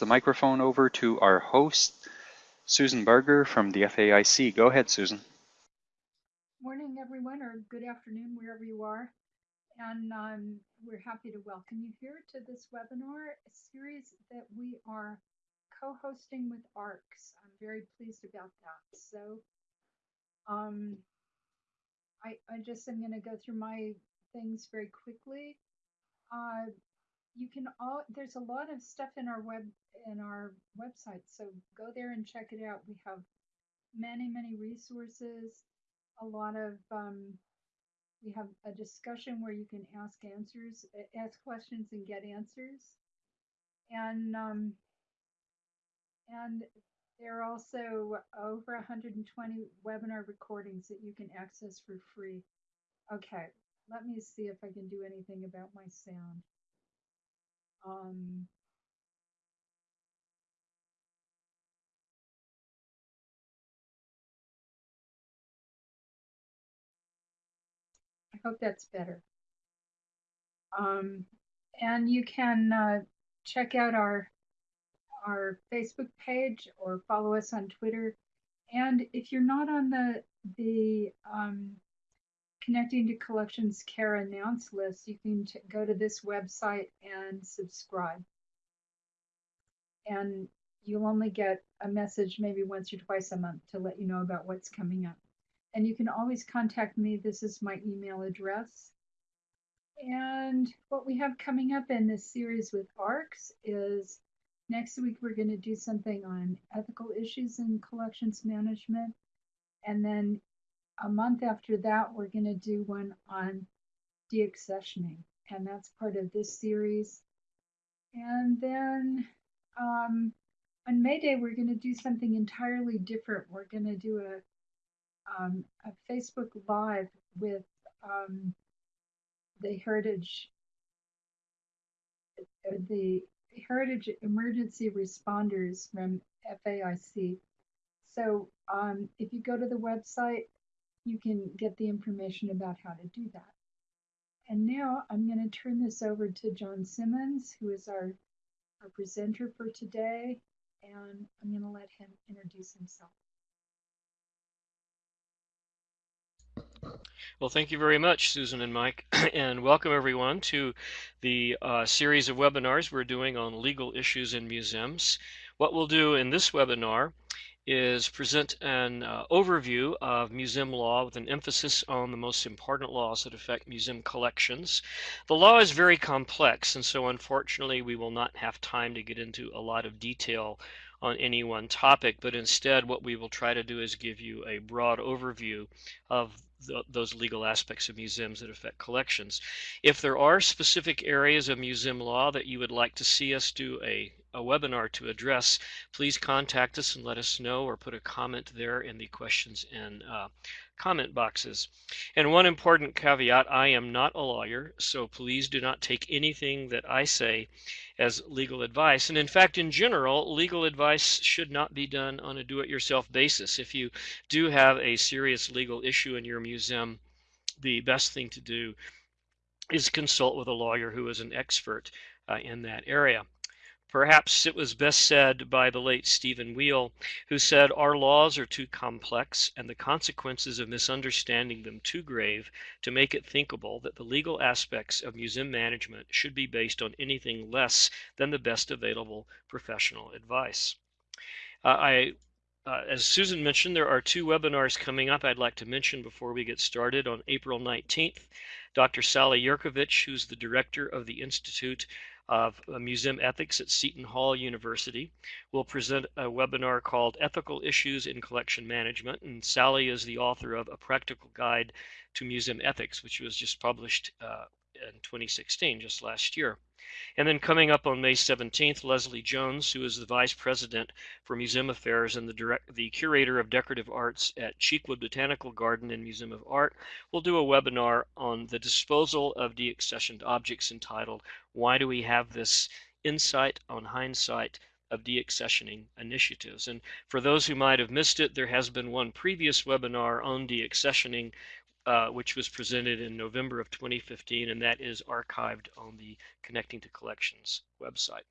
the microphone over to our host, Susan Barger from the FAIC. Go ahead, Susan. Morning, everyone, or good afternoon, wherever you are. And um, we're happy to welcome you here to this webinar series that we are co-hosting with ARCS. I'm very pleased about that. So um, I, I just am going to go through my things very quickly. Uh, you can all there's a lot of stuff in our web in our website, so go there and check it out. We have many many resources, a lot of um, we have a discussion where you can ask answers, ask questions and get answers, and um, and there are also over 120 webinar recordings that you can access for free. Okay, let me see if I can do anything about my sound. Um, I hope that's better. Um, and you can uh, check out our our Facebook page or follow us on Twitter. And if you're not on the the um, Connecting to Collections Care announce list, you can go to this website and subscribe. And you'll only get a message maybe once or twice a month to let you know about what's coming up. And you can always contact me. This is my email address. And what we have coming up in this series with ARCS is next week we're going to do something on ethical issues in collections management. And then a month after that, we're going to do one on deaccessioning, and that's part of this series. And then um, on May Day, we're going to do something entirely different. We're going to do a, um, a Facebook Live with um, the Heritage, the Heritage Emergency Responders from FAIC. So um, if you go to the website, you can get the information about how to do that. And now I'm going to turn this over to John Simmons, who is our, our presenter for today, and I'm going to let him introduce himself. Well, thank you very much, Susan and Mike, and welcome everyone to the uh, series of webinars we're doing on legal issues in museums. What we'll do in this webinar is present an uh, overview of museum law with an emphasis on the most important laws that affect museum collections. The law is very complex, and so unfortunately we will not have time to get into a lot of detail on any one topic, but instead what we will try to do is give you a broad overview of the, those legal aspects of museums that affect collections. If there are specific areas of museum law that you would like to see us do a, a webinar to address, please contact us and let us know or put a comment there in the questions and uh, comment boxes. And one important caveat, I am not a lawyer, so please do not take anything that I say as legal advice. And in fact, in general, legal advice should not be done on a do-it-yourself basis. If you do have a serious legal issue in your museum, the best thing to do is consult with a lawyer who is an expert uh, in that area. Perhaps it was best said by the late Stephen Weil, who said, Our laws are too complex and the consequences of misunderstanding them too grave to make it thinkable that the legal aspects of museum management should be based on anything less than the best available professional advice. Uh, I uh, as Susan mentioned, there are two webinars coming up I'd like to mention before we get started. On April 19th, Dr. Sally Yerkovich, who's the director of the Institute of Museum Ethics at Seton Hall University will present a webinar called Ethical Issues in Collection Management. And Sally is the author of A Practical Guide to Museum Ethics, which was just published uh, in 2016, just last year. And then coming up on May 17th, Leslie Jones, who is the Vice President for Museum Affairs and the, direct, the Curator of Decorative Arts at Cheekwood Botanical Garden and Museum of Art, will do a webinar on the disposal of deaccessioned objects entitled, Why Do We Have This Insight on Hindsight of deaccessioning initiatives. And for those who might have missed it, there has been one previous webinar on deaccessioning uh, which was presented in November of 2015, and that is archived on the Connecting to Collections website.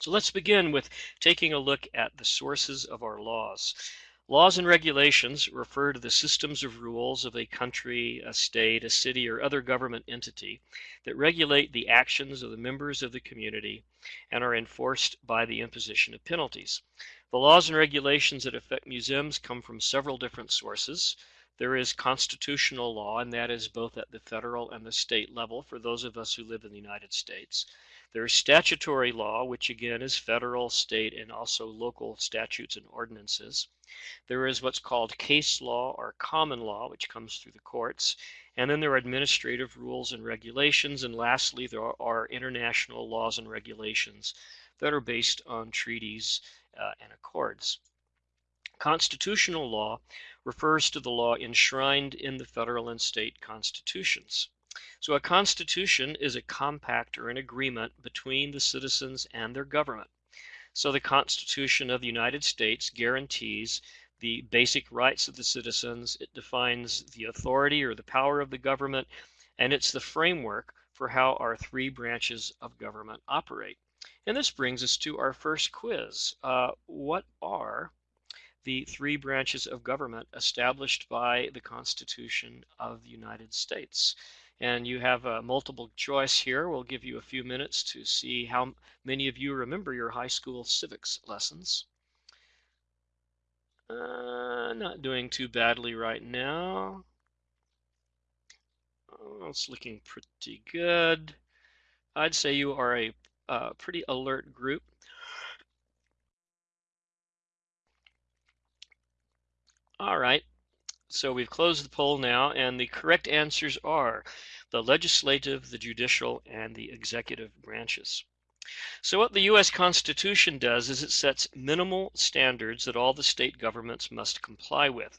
So let's begin with taking a look at the sources of our laws. Laws and regulations refer to the systems of rules of a country, a state, a city, or other government entity that regulate the actions of the members of the community and are enforced by the imposition of penalties. The laws and regulations that affect museums come from several different sources. There is constitutional law, and that is both at the federal and the state level for those of us who live in the United States. There is statutory law, which again is federal, state, and also local statutes and ordinances. There is what's called case law or common law, which comes through the courts. And then there are administrative rules and regulations. And lastly, there are international laws and regulations that are based on treaties uh, and accords. Constitutional law refers to the law enshrined in the federal and state constitutions. So a constitution is a compact or an agreement between the citizens and their government. So the Constitution of the United States guarantees the basic rights of the citizens. It defines the authority or the power of the government, and it's the framework for how our three branches of government operate. And this brings us to our first quiz. Uh, what are the three branches of government established by the Constitution of the United States? And you have a multiple choice here. We'll give you a few minutes to see how many of you remember your high school civics lessons. Uh, not doing too badly right now. Oh, it's looking pretty good. I'd say you are a uh, pretty alert group. All right, so we've closed the poll now, and the correct answers are the legislative, the judicial, and the executive branches. So what the U.S. Constitution does is it sets minimal standards that all the state governments must comply with.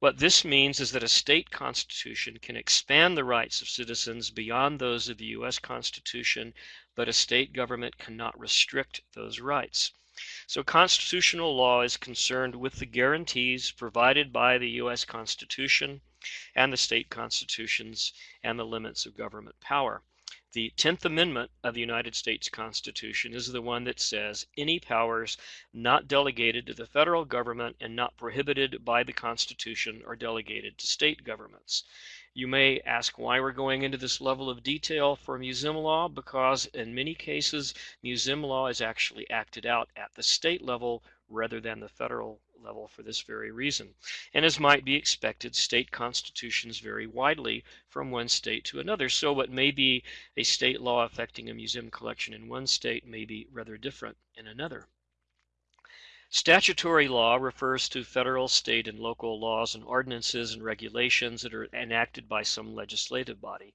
What this means is that a state constitution can expand the rights of citizens beyond those of the U.S. Constitution, but a state government cannot restrict those rights. So constitutional law is concerned with the guarantees provided by the U.S. Constitution and the state constitutions and the limits of government power. The 10th Amendment of the United States Constitution is the one that says any powers not delegated to the federal government and not prohibited by the Constitution are delegated to state governments. You may ask why we're going into this level of detail for museum law because in many cases museum law is actually acted out at the state level rather than the federal level for this very reason. And as might be expected, state constitutions vary widely from one state to another. So what may be a state law affecting a museum collection in one state may be rather different in another. Statutory law refers to federal, state, and local laws and ordinances and regulations that are enacted by some legislative body.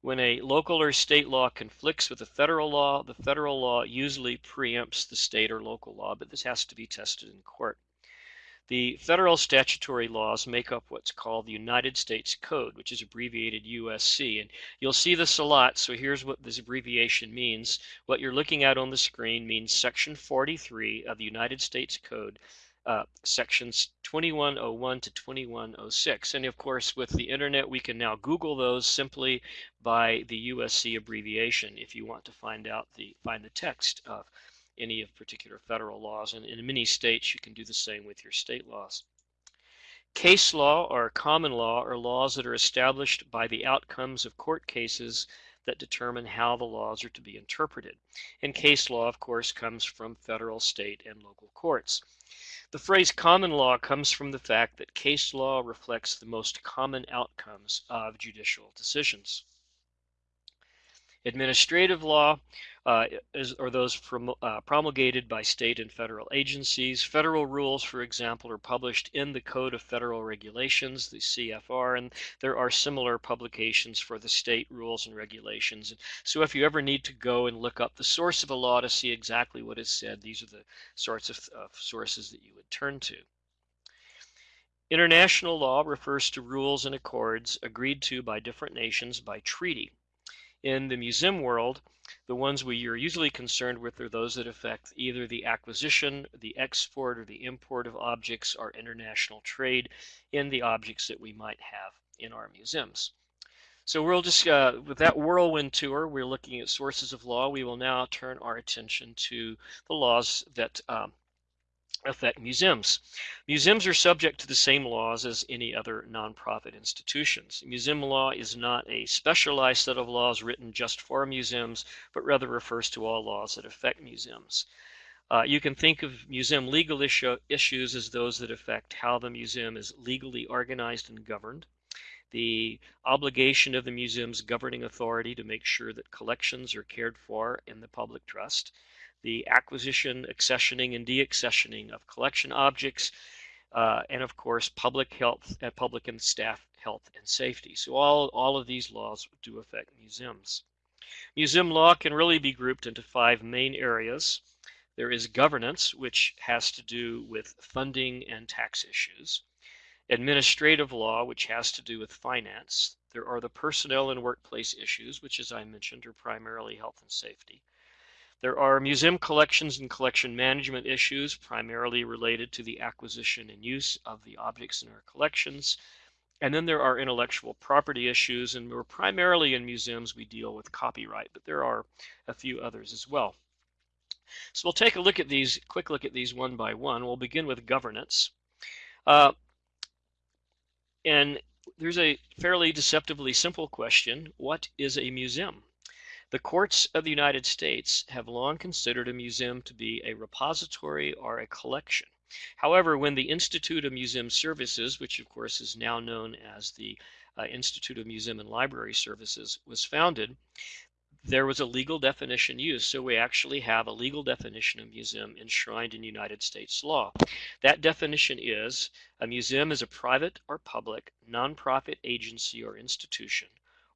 When a local or state law conflicts with a federal law, the federal law usually preempts the state or local law, but this has to be tested in court. The federal statutory laws make up what's called the United States Code, which is abbreviated USC. And you'll see this a lot, so here's what this abbreviation means. What you're looking at on the screen means Section 43 of the United States Code, uh, sections 2101 to 2106. And of course, with the internet, we can now Google those simply by the USC abbreviation if you want to find out the find the text of any of particular federal laws. And in many states, you can do the same with your state laws. Case law or common law are laws that are established by the outcomes of court cases that determine how the laws are to be interpreted. And case law, of course, comes from federal, state, and local courts. The phrase common law comes from the fact that case law reflects the most common outcomes of judicial decisions. Administrative law uh, is, are those uh, promulgated by state and federal agencies. Federal rules, for example, are published in the Code of Federal Regulations, the CFR, and there are similar publications for the state rules and regulations. So if you ever need to go and look up the source of a law to see exactly what is said, these are the sorts of, of sources that you would turn to. International law refers to rules and accords agreed to by different nations by treaty. In the museum world, the ones we are usually concerned with are those that affect either the acquisition, the export, or the import of objects or international trade in the objects that we might have in our museums. So we'll just, uh, with that whirlwind tour, we're looking at sources of law. We will now turn our attention to the laws that um, affect museums. Museums are subject to the same laws as any other nonprofit institutions. Museum law is not a specialized set of laws written just for museums, but rather refers to all laws that affect museums. Uh, you can think of museum legal issue, issues as those that affect how the museum is legally organized and governed, the obligation of the museum's governing authority to make sure that collections are cared for in the public trust, the acquisition, accessioning, and deaccessioning of collection objects, uh, and of course, public health, uh, public and staff health and safety. So all, all of these laws do affect museums. Museum law can really be grouped into five main areas. There is governance, which has to do with funding and tax issues. Administrative law, which has to do with finance. There are the personnel and workplace issues, which as I mentioned are primarily health and safety. There are museum collections and collection management issues, primarily related to the acquisition and use of the objects in our collections. And then there are intellectual property issues, and we're primarily in museums we deal with copyright, but there are a few others as well. So we'll take a look at these, quick look at these one by one. We'll begin with governance. Uh, and there's a fairly deceptively simple question. What is a museum? The courts of the United States have long considered a museum to be a repository or a collection. However, when the Institute of Museum Services, which of course is now known as the uh, Institute of Museum and Library Services, was founded, there was a legal definition used. So we actually have a legal definition of museum enshrined in United States law. That definition is a museum is a private or public nonprofit agency or institution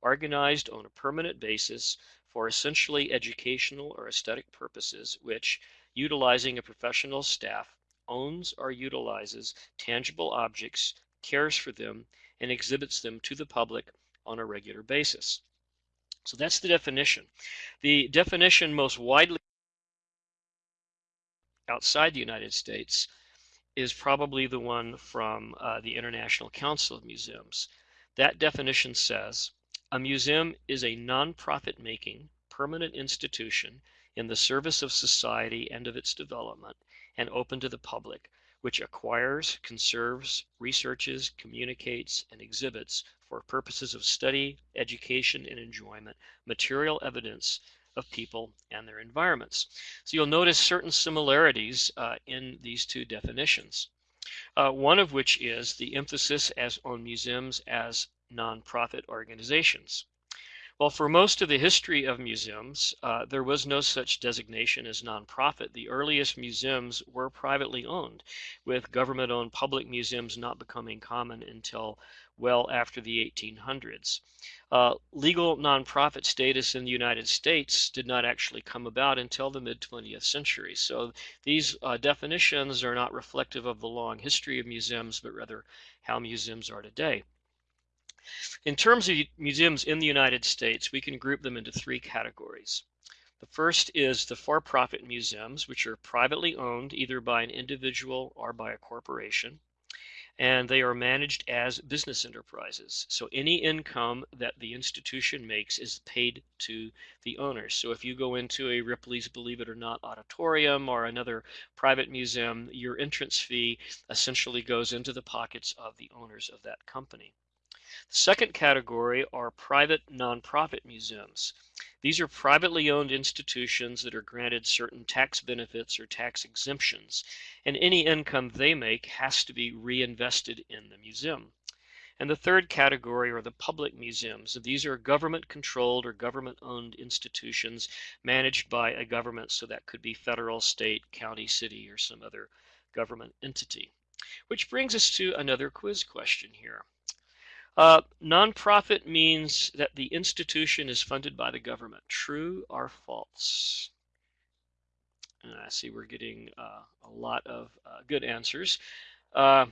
organized on a permanent basis for essentially educational or aesthetic purposes, which, utilizing a professional staff, owns or utilizes tangible objects, cares for them, and exhibits them to the public on a regular basis. So that's the definition. The definition most widely outside the United States is probably the one from uh, the International Council of Museums. That definition says a museum is a nonprofit making, permanent institution in the service of society and of its development, and open to the public, which acquires, conserves, researches, communicates, and exhibits for purposes of study, education, and enjoyment material evidence of people and their environments. So you'll notice certain similarities uh, in these two definitions. Uh, one of which is the emphasis as on museums as nonprofit organizations. Well, for most of the history of museums, uh, there was no such designation as nonprofit. The earliest museums were privately owned, with government owned public museums not becoming common until well after the 1800s. Uh, legal nonprofit status in the United States did not actually come about until the mid 20th century. So these uh, definitions are not reflective of the long history of museums, but rather how museums are today. In terms of museums in the United States, we can group them into three categories. The first is the for-profit museums, which are privately owned either by an individual or by a corporation, and they are managed as business enterprises. So any income that the institution makes is paid to the owners. So if you go into a Ripley's Believe It or Not auditorium or another private museum, your entrance fee essentially goes into the pockets of the owners of that company. The second category are private nonprofit museums. These are privately owned institutions that are granted certain tax benefits or tax exemptions, and any income they make has to be reinvested in the museum. And the third category are the public museums. These are government controlled or government owned institutions managed by a government, so that could be federal, state, county, city, or some other government entity. Which brings us to another quiz question here. Uh, nonprofit means that the institution is funded by the government. True or false? And I see we're getting uh, a lot of uh, good answers. Uh,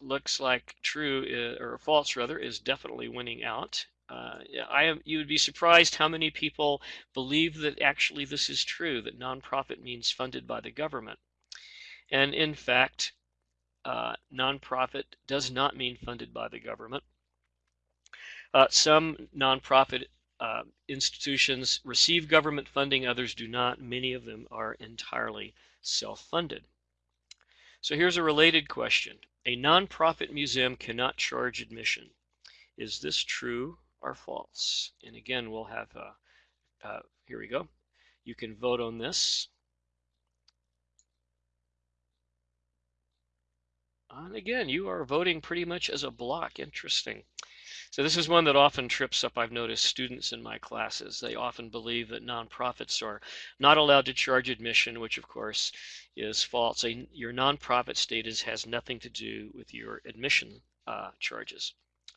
looks like true is, or false rather is definitely winning out. Uh, I am. You would be surprised how many people believe that actually this is true. That nonprofit means funded by the government, and in fact, uh, nonprofit does not mean funded by the government. Uh, some nonprofit uh, institutions receive government funding, others do not. Many of them are entirely self-funded. So here's a related question. A nonprofit museum cannot charge admission. Is this true or false? And again, we'll have, uh, uh, here we go. You can vote on this. And again, you are voting pretty much as a block. Interesting. So this is one that often trips up, I've noticed, students in my classes. They often believe that nonprofits are not allowed to charge admission, which of course is false. A, your nonprofit status has nothing to do with your admission uh, charges.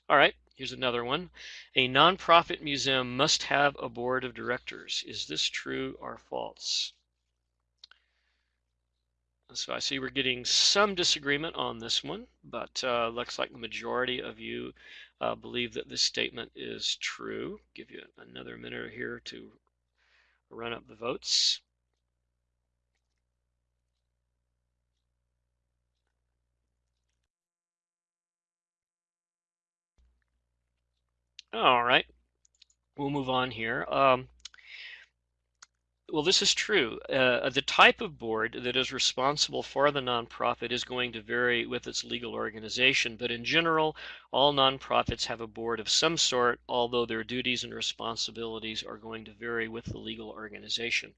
All right, here's another one. A nonprofit museum must have a board of directors. Is this true or false? So I see we're getting some disagreement on this one, but uh, looks like the majority of you uh, believe that this statement is true. Give you another minute here to run up the votes. All right, we'll move on here. Um, well, this is true. Uh, the type of board that is responsible for the nonprofit is going to vary with its legal organization, but in general, all nonprofits have a board of some sort, although their duties and responsibilities are going to vary with the legal organization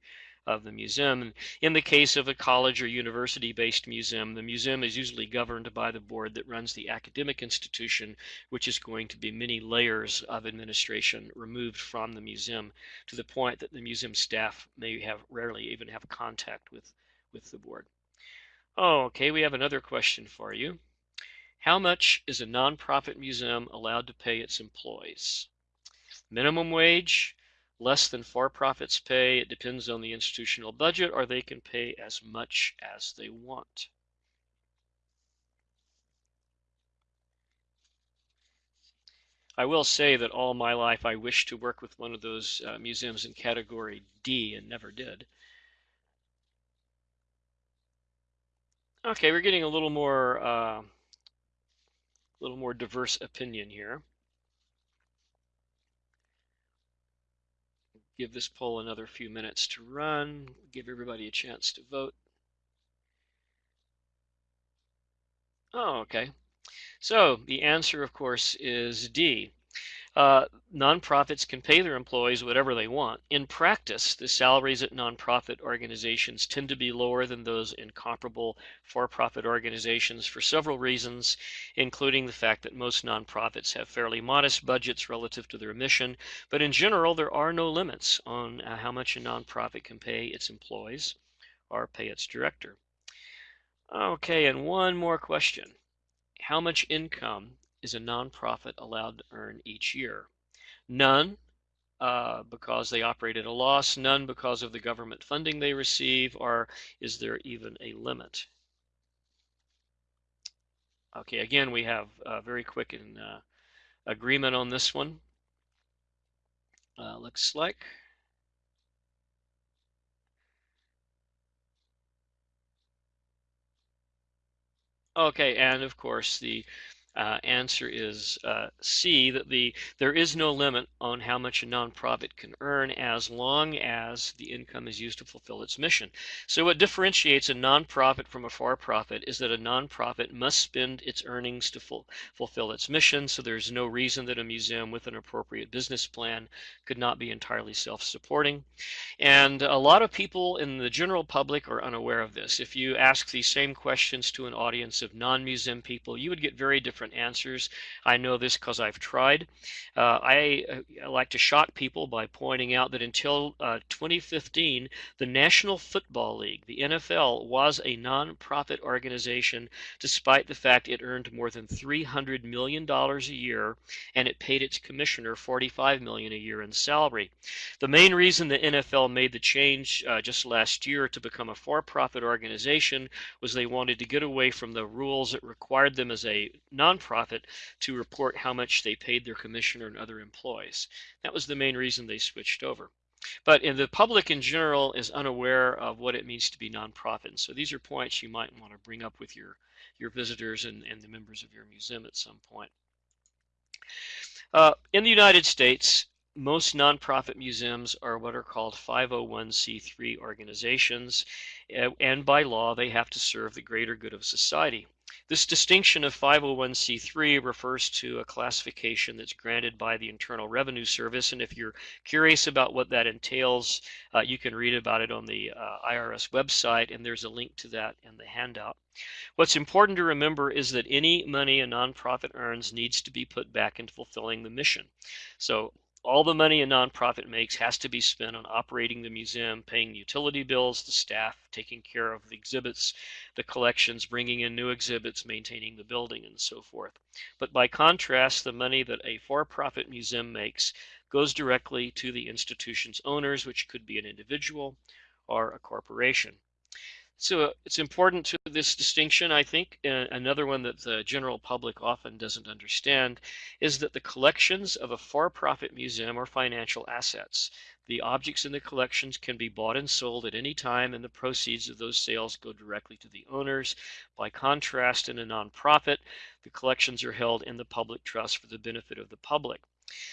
of the museum. In the case of a college or university-based museum, the museum is usually governed by the board that runs the academic institution, which is going to be many layers of administration removed from the museum to the point that the museum staff may have rarely even have contact with, with the board. Oh, okay, we have another question for you. How much is a nonprofit museum allowed to pay its employees? Minimum wage, less than for-profits pay. It depends on the institutional budget, or they can pay as much as they want. I will say that all my life I wished to work with one of those uh, museums in category D and never did. Okay, we're getting a little more, uh, little more diverse opinion here. Give this poll another few minutes to run, give everybody a chance to vote. Oh, okay. So the answer, of course, is D. Uh, nonprofits can pay their employees whatever they want. In practice, the salaries at nonprofit organizations tend to be lower than those in comparable for-profit organizations for several reasons, including the fact that most nonprofits have fairly modest budgets relative to their mission, but in general, there are no limits on uh, how much a nonprofit can pay its employees or pay its director. Okay, and one more question. How much income is a nonprofit allowed to earn each year? None, uh, because they operate at a loss, none because of the government funding they receive, or is there even a limit? Okay, again, we have uh, very quick in, uh, agreement on this one. Uh, looks like. Okay, and of course the uh, answer is uh, C, that the there is no limit on how much a nonprofit can earn as long as the income is used to fulfill its mission. So what differentiates a nonprofit from a for-profit is that a nonprofit must spend its earnings to ful fulfill its mission, so there's no reason that a museum with an appropriate business plan could not be entirely self-supporting. And a lot of people in the general public are unaware of this. If you ask these same questions to an audience of non-museum people, you would get very different different answers. I know this because I've tried. Uh, I, I, uh, like to shock people by pointing out that until uh, 2015, the National Football League, the NFL, was a nonprofit organization despite the fact it earned more than $300 million a year and it paid its commissioner 45 million a year in salary. The main reason the NFL made the change uh, just last year to become a for-profit organization was they wanted to get away from the rules that required them as a non nonprofit to report how much they paid their commissioner and other employees. That was the main reason they switched over. But the public in general is unaware of what it means to be nonprofit. And so these are points you might want to bring up with your, your visitors and, and the members of your museum at some point. Uh, in the United States, most nonprofit museums are what are called 501c3 organizations, and by law, they have to serve the greater good of society. This distinction of 501c3 refers to a classification that's granted by the Internal Revenue Service. And if you're curious about what that entails, uh, you can read about it on the uh, IRS website, and there's a link to that in the handout. What's important to remember is that any money a nonprofit earns needs to be put back into fulfilling the mission. So all the money a nonprofit makes has to be spent on operating the museum, paying utility bills, the staff, taking care of the exhibits, the collections, bringing in new exhibits, maintaining the building, and so forth. But by contrast, the money that a for-profit museum makes goes directly to the institution's owners, which could be an individual or a corporation. So it's important to this distinction, I think. Uh, another one that the general public often doesn't understand is that the collections of a for-profit museum are financial assets. The objects in the collections can be bought and sold at any time, and the proceeds of those sales go directly to the owners. By contrast, in a nonprofit, the collections are held in the public trust for the benefit of the public.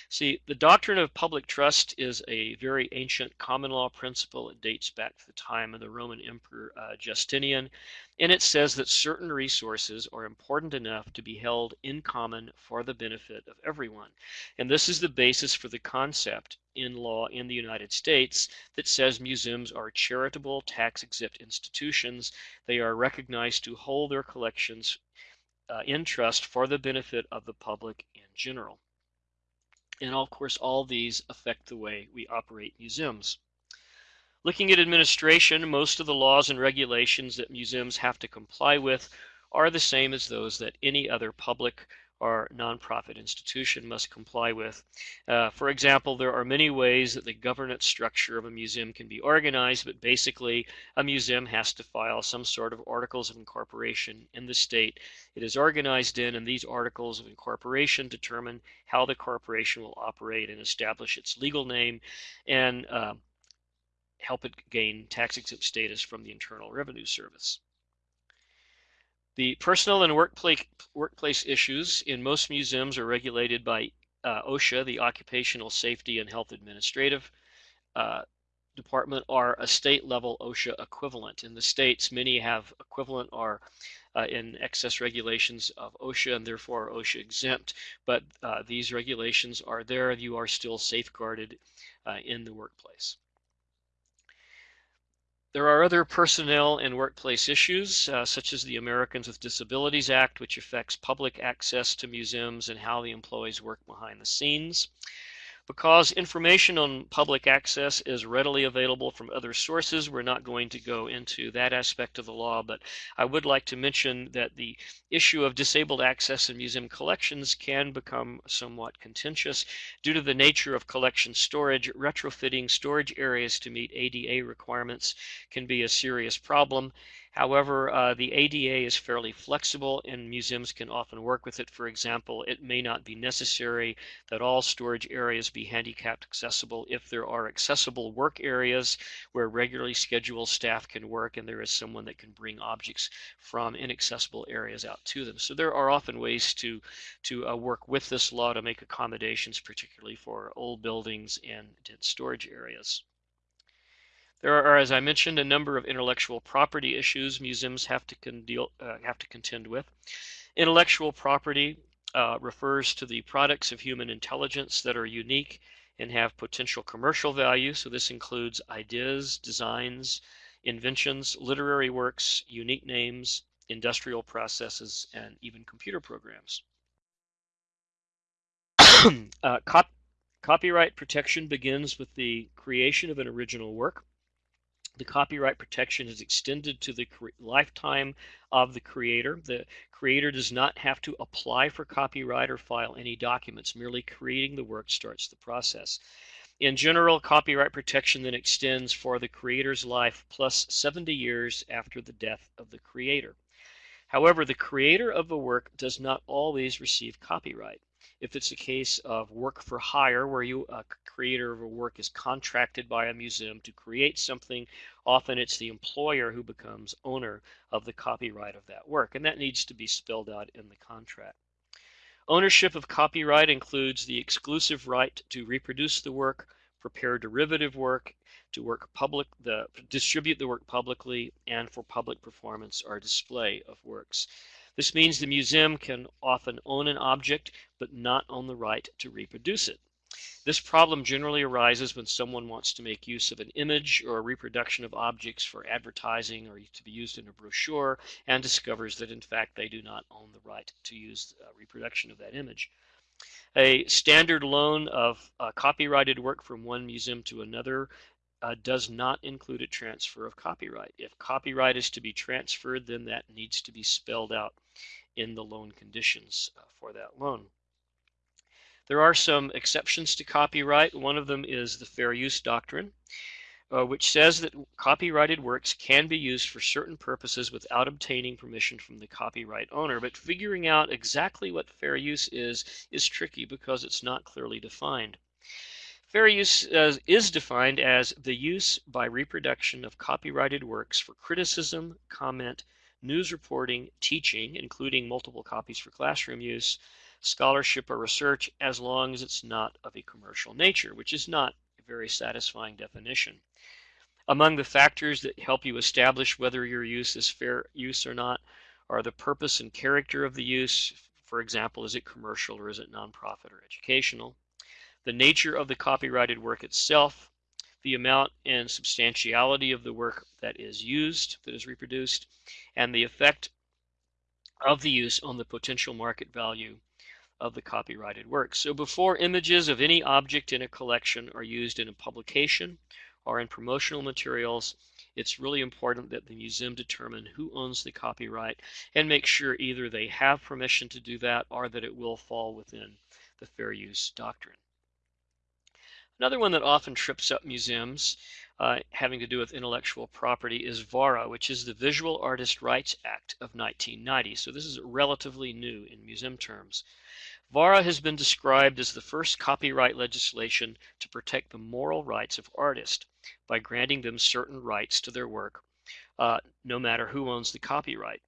See, the doctrine of public trust is a very ancient common law principle. It dates back to the time of the Roman Emperor uh, Justinian, and it says that certain resources are important enough to be held in common for the benefit of everyone. And this is the basis for the concept in law in the United States that says museums are charitable, tax exempt institutions. They are recognized to hold their collections uh, in trust for the benefit of the public in general. And of course, all these affect the way we operate museums. Looking at administration, most of the laws and regulations that museums have to comply with are the same as those that any other public our nonprofit institution must comply with. Uh, for example, there are many ways that the governance structure of a museum can be organized, but basically a museum has to file some sort of articles of incorporation in the state it is organized in, and these articles of incorporation determine how the corporation will operate and establish its legal name and uh, help it gain tax exempt status from the Internal Revenue Service. The personal and workplace, workplace issues in most museums are regulated by uh, OSHA, the Occupational Safety and Health Administrative uh, Department, are a state level OSHA equivalent. In the states, many have equivalent or uh, in excess regulations of OSHA and therefore OSHA exempt, but uh, these regulations are there. You are still safeguarded uh, in the workplace. There are other personnel and workplace issues, uh, such as the Americans with Disabilities Act, which affects public access to museums and how the employees work behind the scenes. Because information on public access is readily available from other sources, we're not going to go into that aspect of the law, but I would like to mention that the issue of disabled access in museum collections can become somewhat contentious due to the nature of collection storage. Retrofitting storage areas to meet ADA requirements can be a serious problem. However, uh, the ADA is fairly flexible and museums can often work with it. For example, it may not be necessary that all storage areas be handicapped accessible if there are accessible work areas where regularly scheduled staff can work and there is someone that can bring objects from inaccessible areas out to them. So there are often ways to, to uh, work with this law to make accommodations, particularly for old buildings and dense storage areas. There are, as I mentioned, a number of intellectual property issues museums have to, deal, uh, have to contend with. Intellectual property uh, refers to the products of human intelligence that are unique and have potential commercial value. So this includes ideas, designs, inventions, literary works, unique names, industrial processes, and even computer programs. uh, cop copyright protection begins with the creation of an original work the copyright protection is extended to the lifetime of the creator. The creator does not have to apply for copyright or file any documents. Merely creating the work starts the process. In general, copyright protection then extends for the creator's life plus 70 years after the death of the creator. However, the creator of a work does not always receive copyright. If it's a case of work for hire, where you a creator of a work is contracted by a museum to create something, often it's the employer who becomes owner of the copyright of that work, and that needs to be spelled out in the contract. Ownership of copyright includes the exclusive right to reproduce the work, prepare derivative work, to work public, the distribute the work publicly, and for public performance or display of works. This means the museum can often own an object but not own the right to reproduce it. This problem generally arises when someone wants to make use of an image or a reproduction of objects for advertising or to be used in a brochure and discovers that in fact they do not own the right to use a reproduction of that image. A standard loan of uh, copyrighted work from one museum to another uh, does not include a transfer of copyright. If copyright is to be transferred, then that needs to be spelled out in the loan conditions uh, for that loan. There are some exceptions to copyright. One of them is the fair use doctrine, uh, which says that copyrighted works can be used for certain purposes without obtaining permission from the copyright owner. But figuring out exactly what fair use is is tricky because it's not clearly defined. Fair use uh, is defined as the use by reproduction of copyrighted works for criticism, comment, news reporting, teaching, including multiple copies for classroom use, scholarship or research, as long as it's not of a commercial nature, which is not a very satisfying definition. Among the factors that help you establish whether your use is fair use or not are the purpose and character of the use. For example, is it commercial or is it nonprofit or educational? the nature of the copyrighted work itself, the amount and substantiality of the work that is used, that is reproduced, and the effect of the use on the potential market value of the copyrighted work. So before images of any object in a collection are used in a publication or in promotional materials, it's really important that the museum determine who owns the copyright and make sure either they have permission to do that or that it will fall within the fair use doctrine. Another one that often trips up museums uh, having to do with intellectual property is VARA, which is the Visual Artist Rights Act of 1990. So this is relatively new in museum terms. VARA has been described as the first copyright legislation to protect the moral rights of artists by granting them certain rights to their work, uh, no matter who owns the copyright.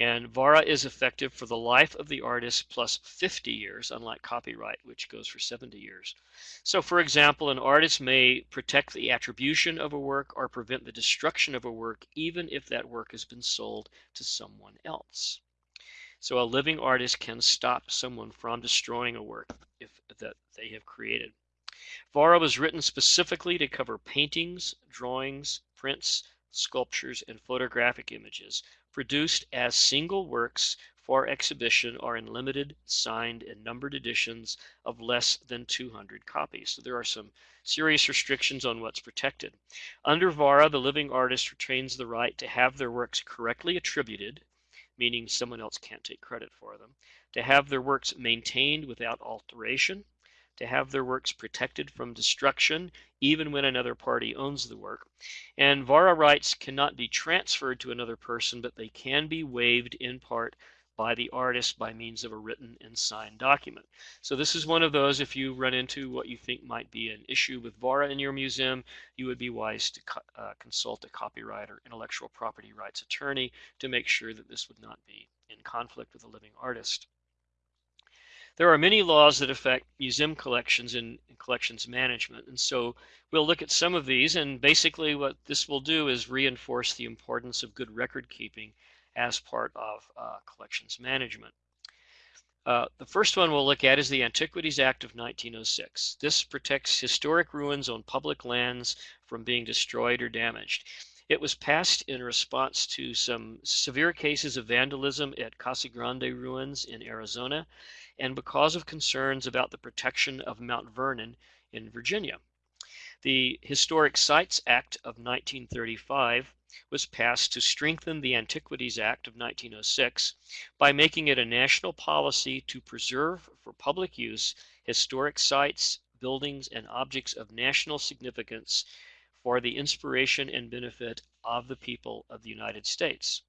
And VARA is effective for the life of the artist plus 50 years, unlike copyright, which goes for 70 years. So, for example, an artist may protect the attribution of a work or prevent the destruction of a work, even if that work has been sold to someone else. So, a living artist can stop someone from destroying a work if that they have created. VARA was written specifically to cover paintings, drawings, prints, sculptures, and photographic images produced as single works for exhibition or in limited, signed, and numbered editions of less than 200 copies. So there are some serious restrictions on what's protected. Under VARA, the living artist retains the right to have their works correctly attributed, meaning someone else can't take credit for them, to have their works maintained without alteration, to have their works protected from destruction even when another party owns the work. And VARA rights cannot be transferred to another person, but they can be waived in part by the artist by means of a written and signed document. So this is one of those, if you run into what you think might be an issue with VARA in your museum, you would be wise to uh, consult a copyright or intellectual property rights attorney to make sure that this would not be in conflict with a living artist. There are many laws that affect museum collections and collections management. And so we'll look at some of these. And basically what this will do is reinforce the importance of good record keeping as part of uh, collections management. Uh, the first one we'll look at is the Antiquities Act of 1906. This protects historic ruins on public lands from being destroyed or damaged. It was passed in response to some severe cases of vandalism at Casa Grande ruins in Arizona and because of concerns about the protection of Mount Vernon in Virginia. The Historic Sites Act of 1935 was passed to strengthen the Antiquities Act of 1906 by making it a national policy to preserve for public use historic sites, buildings, and objects of national significance for the inspiration and benefit of the people of the United States.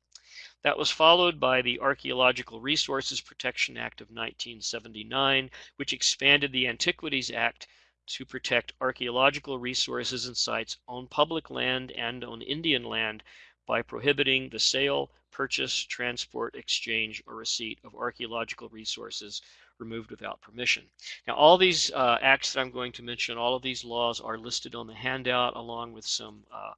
That was followed by the Archaeological Resources Protection Act of 1979, which expanded the Antiquities Act to protect archaeological resources and sites on public land and on Indian land by prohibiting the sale, purchase, transport, exchange, or receipt of archaeological resources removed without permission. Now, all these uh, acts that I'm going to mention, all of these laws are listed on the handout along with some uh,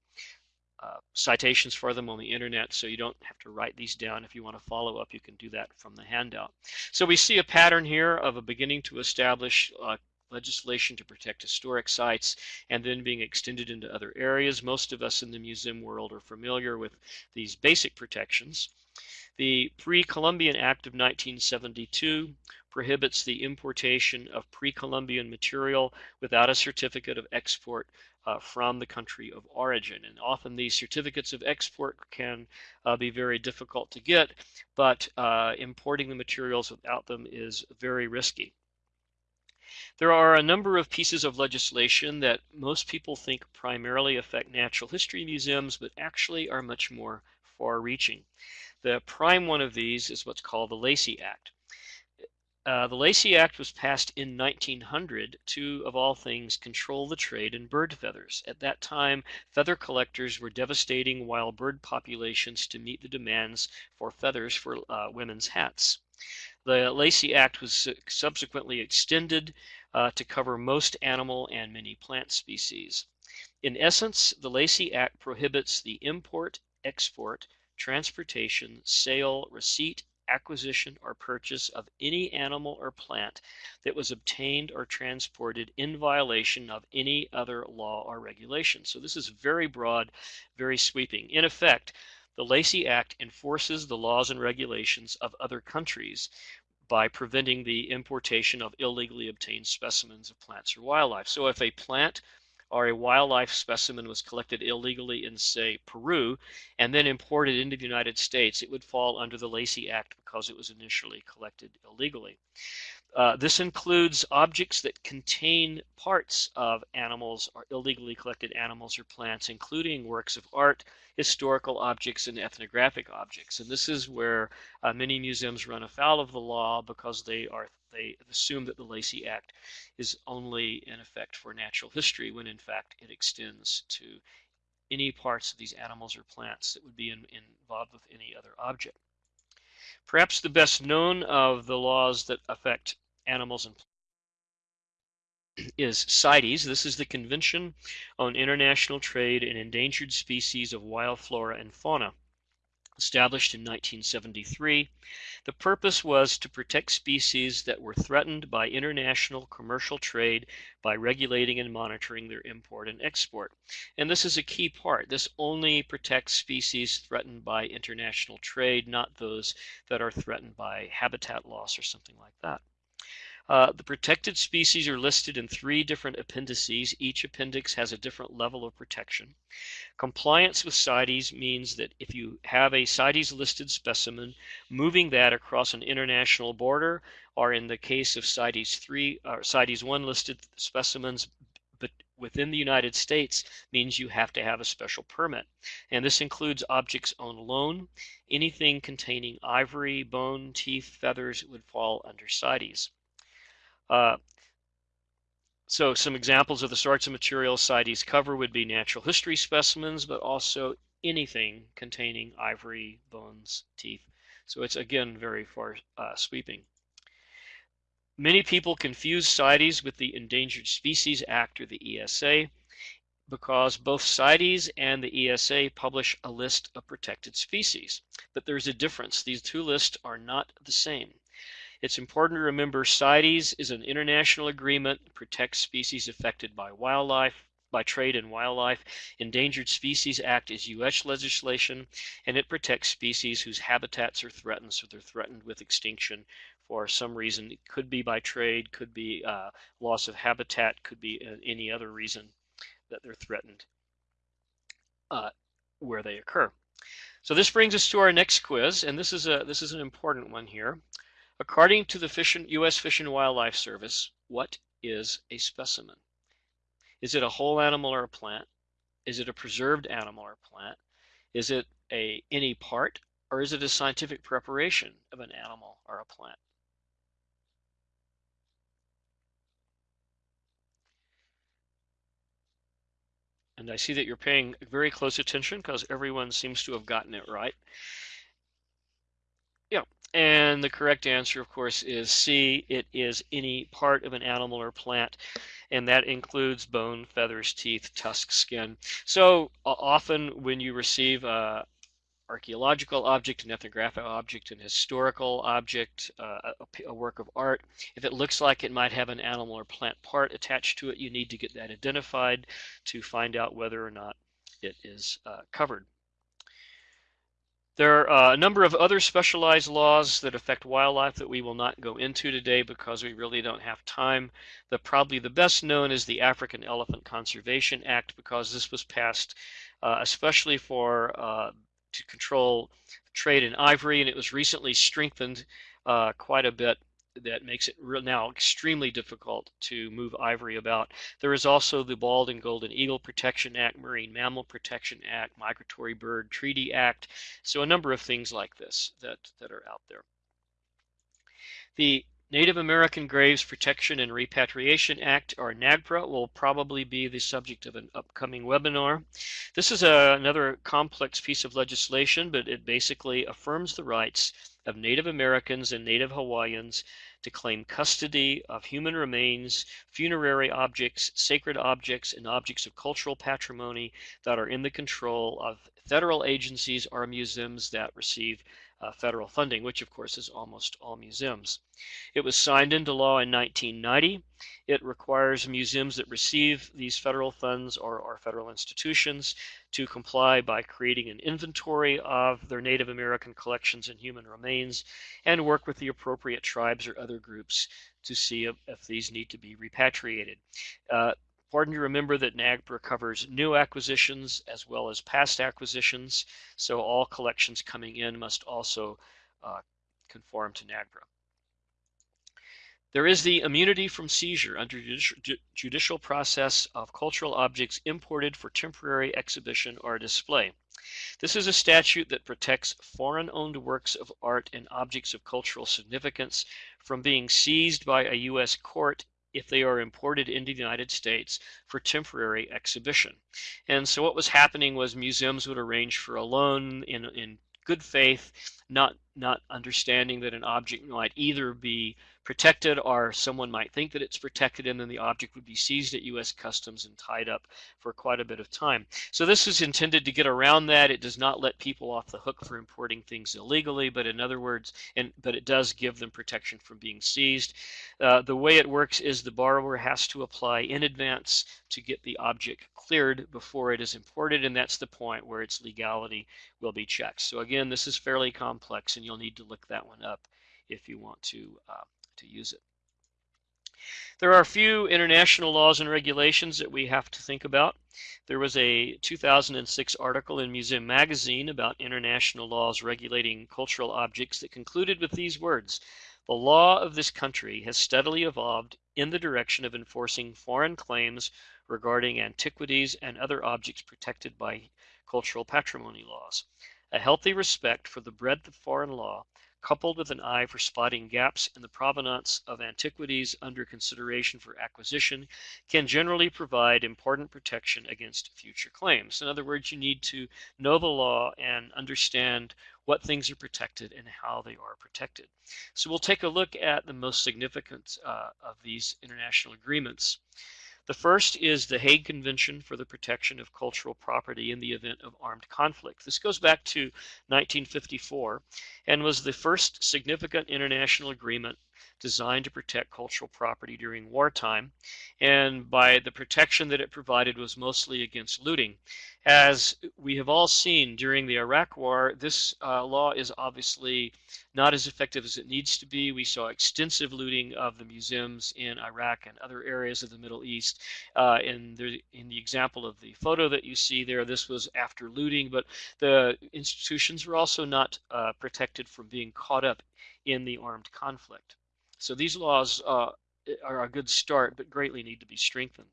uh, citations for them on the internet, so you don't have to write these down. If you want to follow up, you can do that from the handout. So we see a pattern here of a beginning to establish uh, legislation to protect historic sites and then being extended into other areas. Most of us in the museum world are familiar with these basic protections. The Pre-Columbian Act of 1972 prohibits the importation of pre-Columbian material without a certificate of export uh, from the country of origin. And often these certificates of export can uh, be very difficult to get, but uh, importing the materials without them is very risky. There are a number of pieces of legislation that most people think primarily affect natural history museums, but actually are much more far-reaching. The prime one of these is what's called the Lacey Act. Uh, the Lacey Act was passed in 1900 to, of all things, control the trade in bird feathers. At that time, feather collectors were devastating wild bird populations to meet the demands for feathers for uh, women's hats. The Lacey Act was subsequently extended uh, to cover most animal and many plant species. In essence, the Lacey Act prohibits the import, export, transportation, sale, receipt, acquisition, or purchase of any animal or plant that was obtained or transported in violation of any other law or regulation. So this is very broad, very sweeping. In effect, the Lacey Act enforces the laws and regulations of other countries by preventing the importation of illegally obtained specimens of plants or wildlife. So if a plant or a wildlife specimen was collected illegally in, say, Peru and then imported into the United States, it would fall under the Lacey Act because it was initially collected illegally. Uh, this includes objects that contain parts of animals or illegally collected animals or plants, including works of art, historical objects, and ethnographic objects. And this is where uh, many museums run afoul of the law because they are they assume that the Lacey Act is only in effect for natural history, when in fact it extends to any parts of these animals or plants that would be in, involved with any other object. Perhaps the best known of the laws that affect animals and is CITES. This is the Convention on International Trade in Endangered Species of Wild Flora and Fauna, established in 1973. The purpose was to protect species that were threatened by international commercial trade by regulating and monitoring their import and export. And this is a key part. This only protects species threatened by international trade, not those that are threatened by habitat loss or something like that. Uh, the protected species are listed in three different appendices. Each appendix has a different level of protection. Compliance with CITES means that if you have a CITES listed specimen, moving that across an international border, or in the case of CITES 3 or CITES 1 listed specimens, but within the United States means you have to have a special permit. And this includes objects on loan. Anything containing ivory, bone, teeth, feathers would fall under CITES. Uh, so some examples of the sorts of materials CITES cover would be natural history specimens, but also anything containing ivory, bones, teeth. So it's again very far uh, sweeping. Many people confuse CITES with the Endangered Species Act or the ESA because both CITES and the ESA publish a list of protected species. But there's a difference. These two lists are not the same. It's important to remember CITES is an international agreement that protects species affected by wildlife, by trade in wildlife. Endangered Species Act is U.S. legislation, and it protects species whose habitats are threatened, so they're threatened with extinction for some reason. It could be by trade, could be uh, loss of habitat, could be uh, any other reason that they're threatened uh, where they occur. So this brings us to our next quiz, and this is a this is an important one here. According to the Fish and, U.S. Fish and Wildlife Service, what is a specimen? Is it a whole animal or a plant? Is it a preserved animal or plant? Is it a any part or is it a scientific preparation of an animal or a plant? And I see that you're paying very close attention because everyone seems to have gotten it right. Yeah, and the correct answer, of course, is C. It is any part of an animal or plant, and that includes bone, feathers, teeth, tusk, skin. So often when you receive a, archaeological object, an ethnographic object, an historical object, uh, a, a, work of art. If it looks like it might have an animal or plant part attached to it, you need to get that identified to find out whether or not it is uh, covered. There are a number of other specialized laws that affect wildlife that we will not go into today because we really don't have time. The probably the best known is the African Elephant Conservation Act because this was passed uh, especially for uh, to control trade in ivory, and it was recently strengthened uh, quite a bit. That makes it now extremely difficult to move ivory about. There is also the Bald and Golden Eagle Protection Act, Marine Mammal Protection Act, Migratory Bird Treaty Act. So a number of things like this that, that are out there. The Native American Graves Protection and Repatriation Act, or NAGPRA, will probably be the subject of an upcoming webinar. This is a, another complex piece of legislation, but it basically affirms the rights of Native Americans and Native Hawaiians to claim custody of human remains, funerary objects, sacred objects, and objects of cultural patrimony that are in the control of federal agencies or museums that receive uh, federal funding, which of course is almost all museums. It was signed into law in 1990. It requires museums that receive these federal funds or, or federal institutions to comply by creating an inventory of their Native American collections and human remains and work with the appropriate tribes or other groups to see if, if these need to be repatriated. Uh, Important to remember that NAGPRA covers new acquisitions as well as past acquisitions, so all collections coming in must also uh, conform to NAGPRA. There is the immunity from seizure under judicial process of cultural objects imported for temporary exhibition or display. This is a statute that protects foreign-owned works of art and objects of cultural significance from being seized by a U.S. court if they are imported into the United States for temporary exhibition. And so what was happening was museums would arrange for a loan in, in good faith, not not understanding that an object might either be protected or someone might think that it's protected and then the object would be seized at US Customs and tied up for quite a bit of time. So this is intended to get around that. It does not let people off the hook for importing things illegally, but in other words, and but it does give them protection from being seized. Uh, the way it works is the borrower has to apply in advance to get the object cleared before it is imported, and that's the point where its legality will be checked. So again, this is fairly complex, and you'll need to look that one up if you want to uh, to use it. There are a few international laws and regulations that we have to think about. There was a 2006 article in Museum Magazine about international laws regulating cultural objects that concluded with these words The law of this country has steadily evolved in the direction of enforcing foreign claims regarding antiquities and other objects protected by cultural patrimony laws. A healthy respect for the breadth of foreign law coupled with an eye for spotting gaps in the provenance of antiquities under consideration for acquisition, can generally provide important protection against future claims. In other words, you need to know the law and understand what things are protected and how they are protected. So we'll take a look at the most significant uh, of these international agreements. The first is the Hague Convention for the Protection of Cultural Property in the Event of Armed Conflict. This goes back to 1954 and was the first significant international agreement designed to protect cultural property during wartime. And by the protection that it provided was mostly against looting. As we have all seen during the Iraq War, this uh, law is obviously not as effective as it needs to be. We saw extensive looting of the museums in Iraq and other areas of the Middle East. Uh, in, the, in the example of the photo that you see there, this was after looting, but the institutions were also not uh, protected from being caught up in the armed conflict. So these laws uh, are a good start, but greatly need to be strengthened.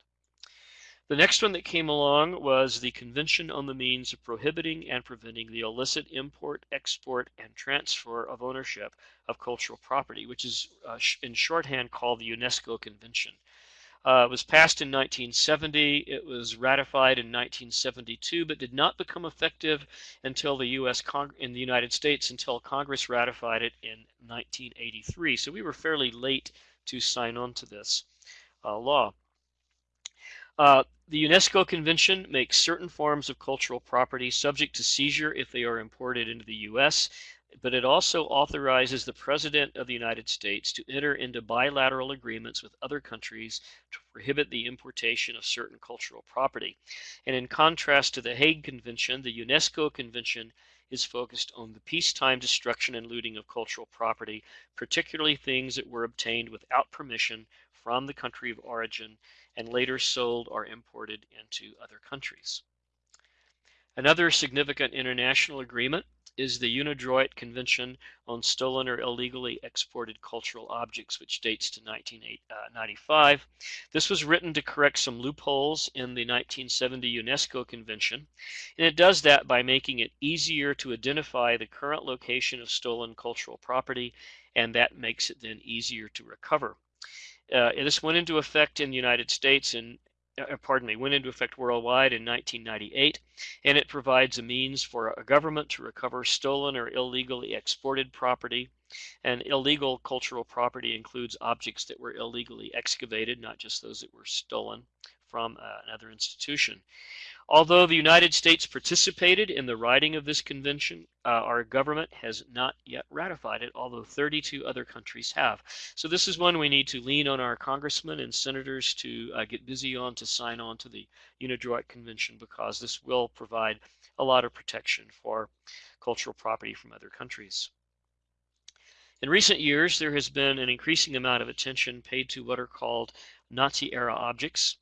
The next one that came along was the Convention on the Means of Prohibiting and Preventing the Illicit Import, Export, and Transfer of Ownership of Cultural Property, which is uh, in shorthand called the UNESCO Convention. Uh, it was passed in 1970. It was ratified in 1972, but did not become effective until the U.S. Cong in the United States until Congress ratified it in 1983. So we were fairly late to sign on to this uh, law. Uh, the UNESCO Convention makes certain forms of cultural property subject to seizure if they are imported into the U.S but it also authorizes the President of the United States to enter into bilateral agreements with other countries to prohibit the importation of certain cultural property. And in contrast to the Hague Convention, the UNESCO Convention is focused on the peacetime destruction and looting of cultural property, particularly things that were obtained without permission from the country of origin and later sold or imported into other countries. Another significant international agreement is the UNIDROIT Convention on Stolen or Illegally Exported Cultural Objects, which dates to 1995. Uh, this was written to correct some loopholes in the 1970 UNESCO Convention, and it does that by making it easier to identify the current location of stolen cultural property, and that makes it then easier to recover. Uh, this went into effect in the United States in uh, pardon me, went into effect worldwide in 1998, and it provides a means for a government to recover stolen or illegally exported property. And illegal cultural property includes objects that were illegally excavated, not just those that were stolen from uh, another institution. Although the United States participated in the writing of this convention, uh, our government has not yet ratified it, although 32 other countries have. So this is one we need to lean on our congressmen and senators to uh, get busy on to sign on to the UNIDROIT Convention because this will provide a lot of protection for cultural property from other countries. In recent years, there has been an increasing amount of attention paid to what are called Nazi-era objects.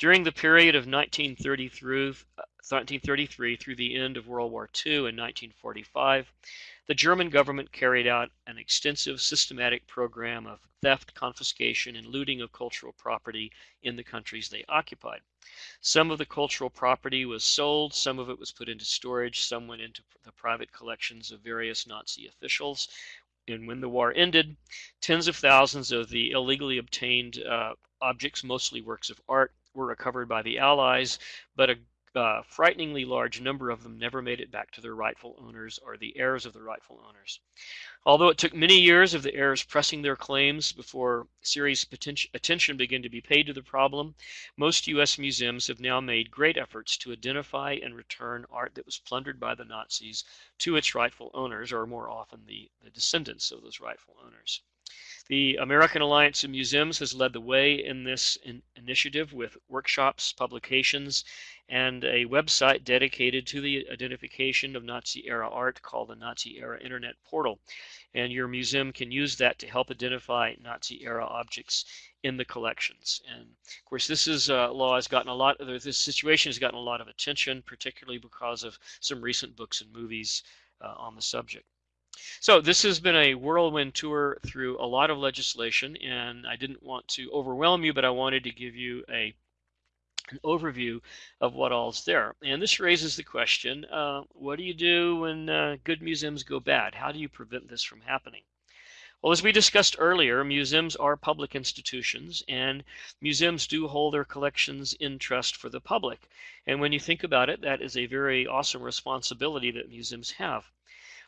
During the period of 1930 through, 1933 through the end of World War II in 1945, the German government carried out an extensive systematic program of theft, confiscation, and looting of cultural property in the countries they occupied. Some of the cultural property was sold, some of it was put into storage, some went into the private collections of various Nazi officials. And when the war ended, tens of thousands of the illegally obtained uh, objects, mostly works of art, were recovered by the Allies, but a uh, frighteningly large number of them never made it back to their rightful owners or the heirs of the rightful owners. Although it took many years of the heirs pressing their claims before serious attention began to be paid to the problem, most U.S. museums have now made great efforts to identify and return art that was plundered by the Nazis to its rightful owners, or more often the, the descendants of those rightful owners. The American Alliance of Museums has led the way in this in initiative with workshops, publications, and a website dedicated to the identification of Nazi era art called the Nazi era Internet Portal. And your museum can use that to help identify Nazi era objects in the collections. And of course, this is uh, law has gotten a lot. Of, this situation has gotten a lot of attention, particularly because of some recent books and movies uh, on the subject. So this has been a whirlwind tour through a lot of legislation, and I didn't want to overwhelm you, but I wanted to give you a an overview of what all's there. And this raises the question, uh, what do you do when uh, good museums go bad? How do you prevent this from happening? Well, as we discussed earlier, museums are public institutions, and museums do hold their collections in trust for the public. And when you think about it, that is a very awesome responsibility that museums have.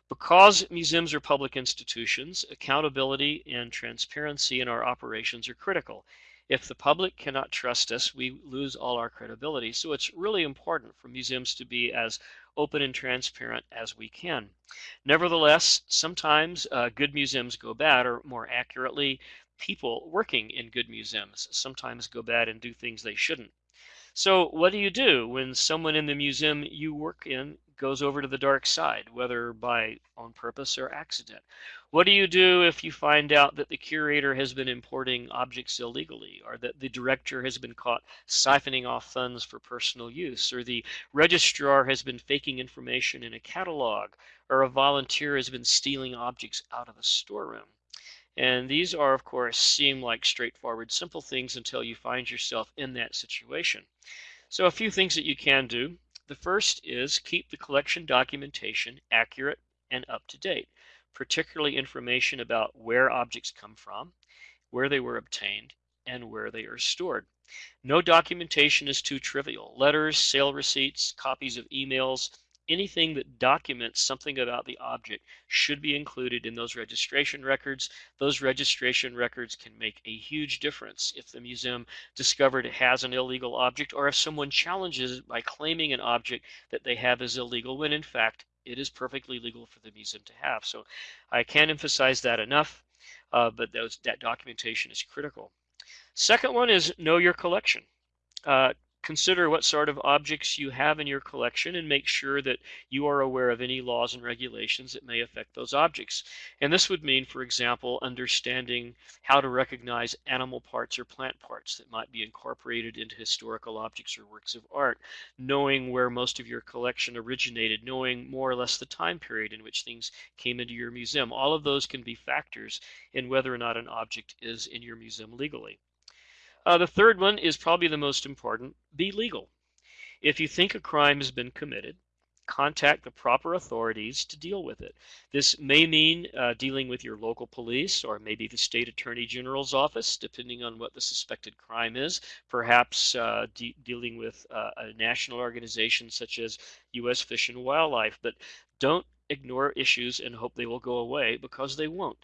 Because museums are public institutions, accountability and transparency in our operations are critical. If the public cannot trust us, we lose all our credibility. So it's really important for museums to be as open and transparent as we can. Nevertheless, sometimes uh, good museums go bad, or more accurately, people working in good museums sometimes go bad and do things they shouldn't. So what do you do when someone in the museum you work in goes over to the dark side, whether by on purpose or accident? What do you do if you find out that the curator has been importing objects illegally, or that the director has been caught siphoning off funds for personal use, or the registrar has been faking information in a catalog, or a volunteer has been stealing objects out of a storeroom? And these are, of course, seem like straightforward, simple things until you find yourself in that situation. So a few things that you can do. The first is keep the collection documentation accurate and up to date, particularly information about where objects come from, where they were obtained, and where they are stored. No documentation is too trivial. Letters, sale receipts, copies of emails, anything that documents something about the object should be included in those registration records. Those registration records can make a huge difference if the museum discovered it has an illegal object or if someone challenges by claiming an object that they have is illegal when in fact it is perfectly legal for the museum to have. So I can't emphasize that enough, uh, but those, that documentation is critical. Second one is know your collection. Uh, consider what sort of objects you have in your collection and make sure that you are aware of any laws and regulations that may affect those objects. And this would mean, for example, understanding how to recognize animal parts or plant parts that might be incorporated into historical objects or works of art, knowing where most of your collection originated, knowing more or less the time period in which things came into your museum. All of those can be factors in whether or not an object is in your museum legally. Uh, the third one is probably the most important be legal. If you think a crime has been committed, contact the proper authorities to deal with it. This may mean uh, dealing with your local police or maybe the state attorney general's office, depending on what the suspected crime is. Perhaps uh, de dealing with uh, a national organization such as U.S. Fish and Wildlife. But don't ignore issues and hope they will go away because they won't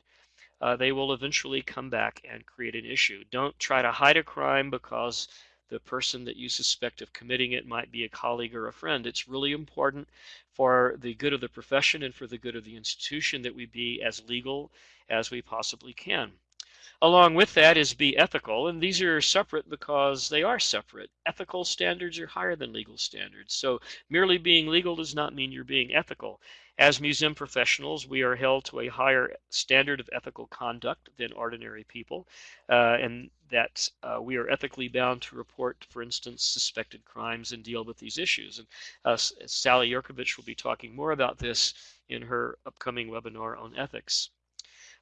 uh, they will eventually come back and create an issue. Don't try to hide a crime because the person that you suspect of committing it might be a colleague or a friend. It's really important for the good of the profession and for the good of the institution that we be as legal as we possibly can. Along with that is be ethical, and these are separate because they are separate. Ethical standards are higher than legal standards. So merely being legal does not mean you're being ethical. As museum professionals, we are held to a higher standard of ethical conduct than ordinary people, uh, and that uh, we are ethically bound to report, for instance, suspected crimes and deal with these issues. And uh, Sally Yerkovich will be talking more about this in her upcoming webinar on ethics.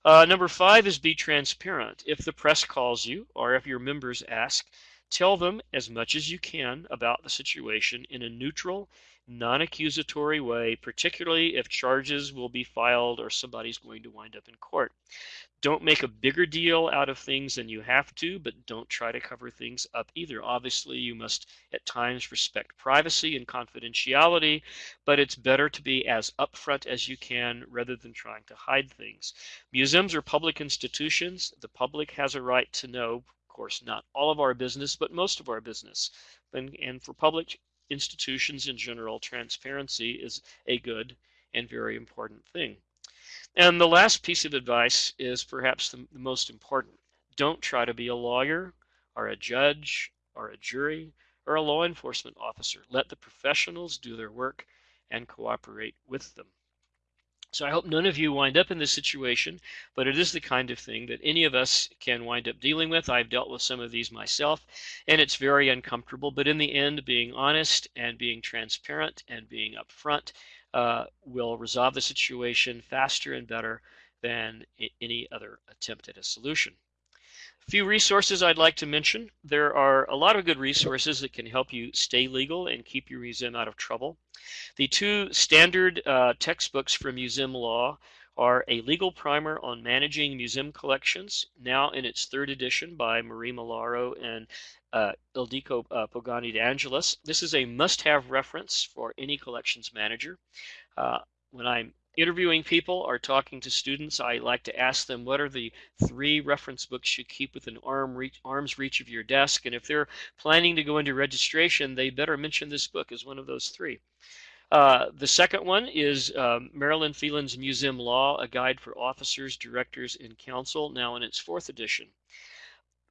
Uh, number five is be transparent. If the press calls you or if your members ask, tell them as much as you can about the situation in a neutral, non accusatory way, particularly if charges will be filed or somebody's going to wind up in court. Don't make a bigger deal out of things than you have to, but don't try to cover things up either. Obviously, you must at times respect privacy and confidentiality, but it's better to be as upfront as you can rather than trying to hide things. Museums are public institutions. The public has a right to know, of course, not all of our business, but most of our business. And, and for public institutions in general, transparency is a good and very important thing. And the last piece of advice is perhaps the, the most important. Don't try to be a lawyer or a judge or a jury or a law enforcement officer. Let the professionals do their work and cooperate with them. So I hope none of you wind up in this situation, but it is the kind of thing that any of us can wind up dealing with. I've dealt with some of these myself, and it's very uncomfortable. But in the end, being honest and being transparent and being upfront uh, will resolve the situation faster and better than any other attempt at a solution. Few resources I'd like to mention. There are a lot of good resources that can help you stay legal and keep your museum out of trouble. The two standard uh, textbooks for museum law are a legal primer on managing museum collections, now in its third edition by Marie Malaro and uh, Ildiko uh, Pogany. This is a must-have reference for any collections manager. Uh, when I'm interviewing people or talking to students, I like to ask them what are the three reference books you keep within arm reach, arm's reach of your desk. And if they're planning to go into registration, they better mention this book as one of those three. Uh, the second one is um, Marilyn Phelan's Museum Law, a guide for officers, directors, and counsel, now in its fourth edition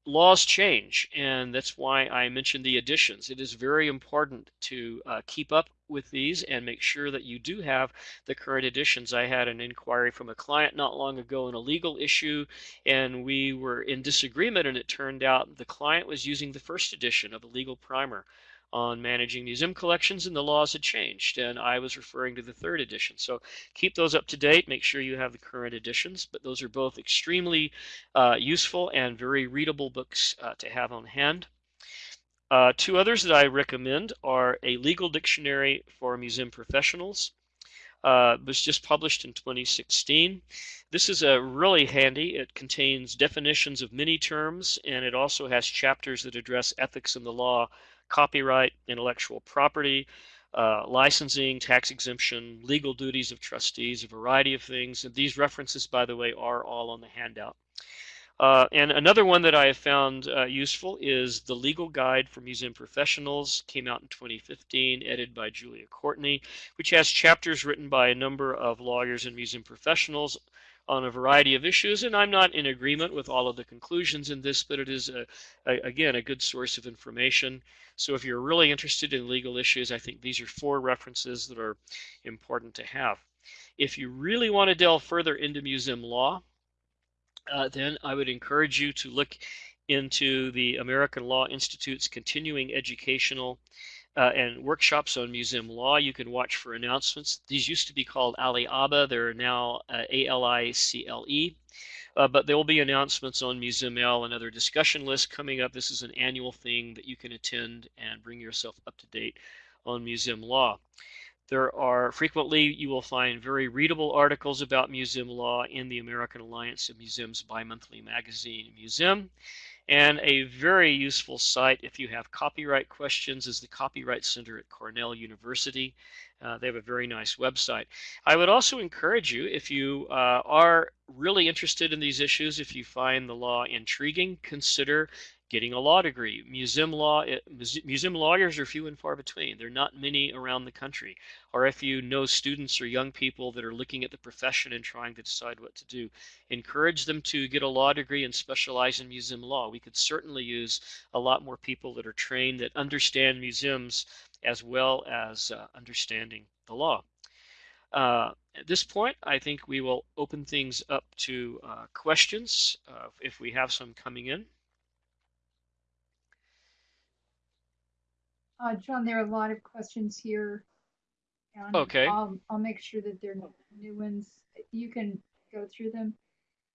laws change, and that's why I mentioned the editions. It is very important to uh, keep up with these and make sure that you do have the current editions. I had an inquiry from a client not long ago on a legal issue, and we were in disagreement, and it turned out the client was using the first edition of a legal primer on managing museum collections and the laws had changed and I was referring to the third edition. So keep those up to date, make sure you have the current editions, but those are both extremely uh, useful and very readable books uh, to have on hand. Uh, two others that I recommend are a legal dictionary for museum professionals uh, was just published in 2016. This is a really handy. It contains definitions of many terms, and it also has chapters that address ethics in the law, copyright, intellectual property, uh, licensing, tax exemption, legal duties of trustees, a variety of things. And these references, by the way, are all on the handout. Uh, and another one that I have found uh, useful is the Legal Guide for Museum Professionals, came out in 2015, edited by Julia Courtney, which has chapters written by a number of lawyers and museum professionals on a variety of issues. And I'm not in agreement with all of the conclusions in this, but it is, a, a, again, a good source of information. So if you're really interested in legal issues, I think these are four references that are important to have. If you really want to delve further into museum law, uh, then I would encourage you to look into the American Law Institute's continuing educational uh, and workshops on museum law. You can watch for announcements. These used to be called ALI-ABA. They're now uh, A-L-I-C-L-E. Uh, but there will be announcements on MuseumL and other discussion lists coming up. This is an annual thing that you can attend and bring yourself up to date on museum law. There are frequently you will find very readable articles about museum law in the American Alliance of Museums bi-monthly magazine Museum. And a very useful site if you have copyright questions is the Copyright Center at Cornell University. Uh, they have a very nice website. I would also encourage you, if you uh, are really interested in these issues, if you find the law intriguing, consider getting a law degree. Museum law, eh, museum lawyers are few and far between. There are not many around the country. Or if you know students or young people that are looking at the profession and trying to decide what to do, encourage them to get a law degree and specialize in museum law. We could certainly use a lot more people that are trained that understand museums as well as uh, understanding the law. Uh, at this point, I think we will open things up to uh, questions uh, if we have some coming in. Uh, John, there are a lot of questions here. And Okay. I'll, I'll make sure that they're new ones. You can go through them.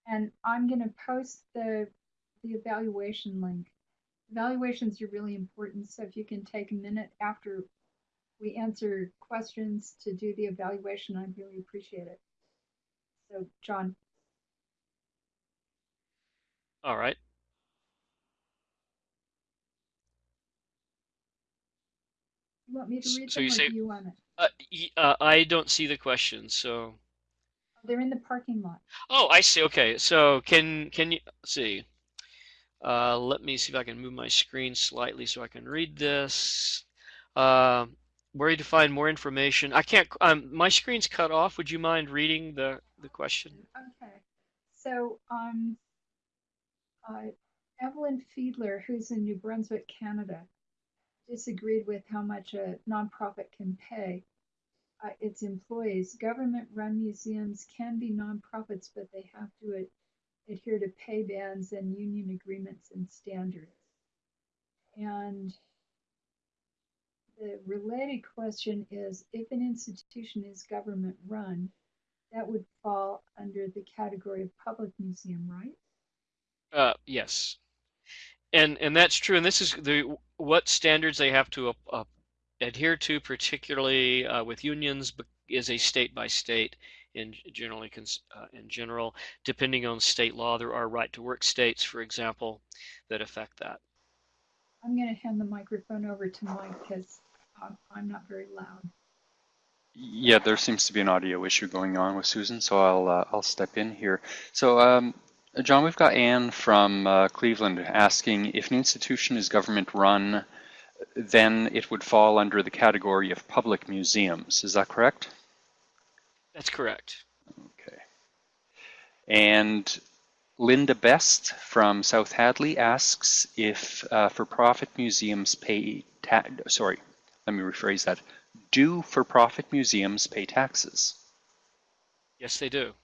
And I'm gonna post the, the evaluation link. Evaluations are really important, so if you can take a minute after we answer questions to do the evaluation, I'd really appreciate it. So, John, All right. Want me to read so them you or say- do you want it? Uh, uh, I don't see the question, so. They're in the parking lot. Oh, I see. Okay, so can can you see? Uh, let me see if I can move my screen slightly so I can read this. Uh, where you to find more information? I can't. Um, my screen's cut off. Would you mind reading the the question? Okay, so um, uh, Evelyn Fiedler, who's in New Brunswick, Canada, disagreed with how much a nonprofit can pay uh, its employees. Government-run museums can be nonprofits, but they have to ad- adhere to pay bans and union agreements and standards. And the related question is, if an institution is government-run, that would fall under the category of public museum, right? Uh, yes, and and that's true. And this is the what standards they have to uh, uh, adhere to, particularly uh, with unions, is a state by state. In generally, cons- uh, in general, depending on state law, there are right to work states, for example, that affect that. I'm going to hand the microphone over to Mike because I'm, I'm not very loud. Yeah, there seems to be an audio issue going on with Susan, so I'll uh, I'll step in here. So, um, John, we've got Anne from uh, Cleveland asking if an institution is government run, then it would fall under the category of public museums. Is that correct? That's correct. Okay. And Linda Best from South Hadley asks if uh, for-profit museums pay ta sorry, let me rephrase that. Do for-profit museums pay taxes? Yes, they do.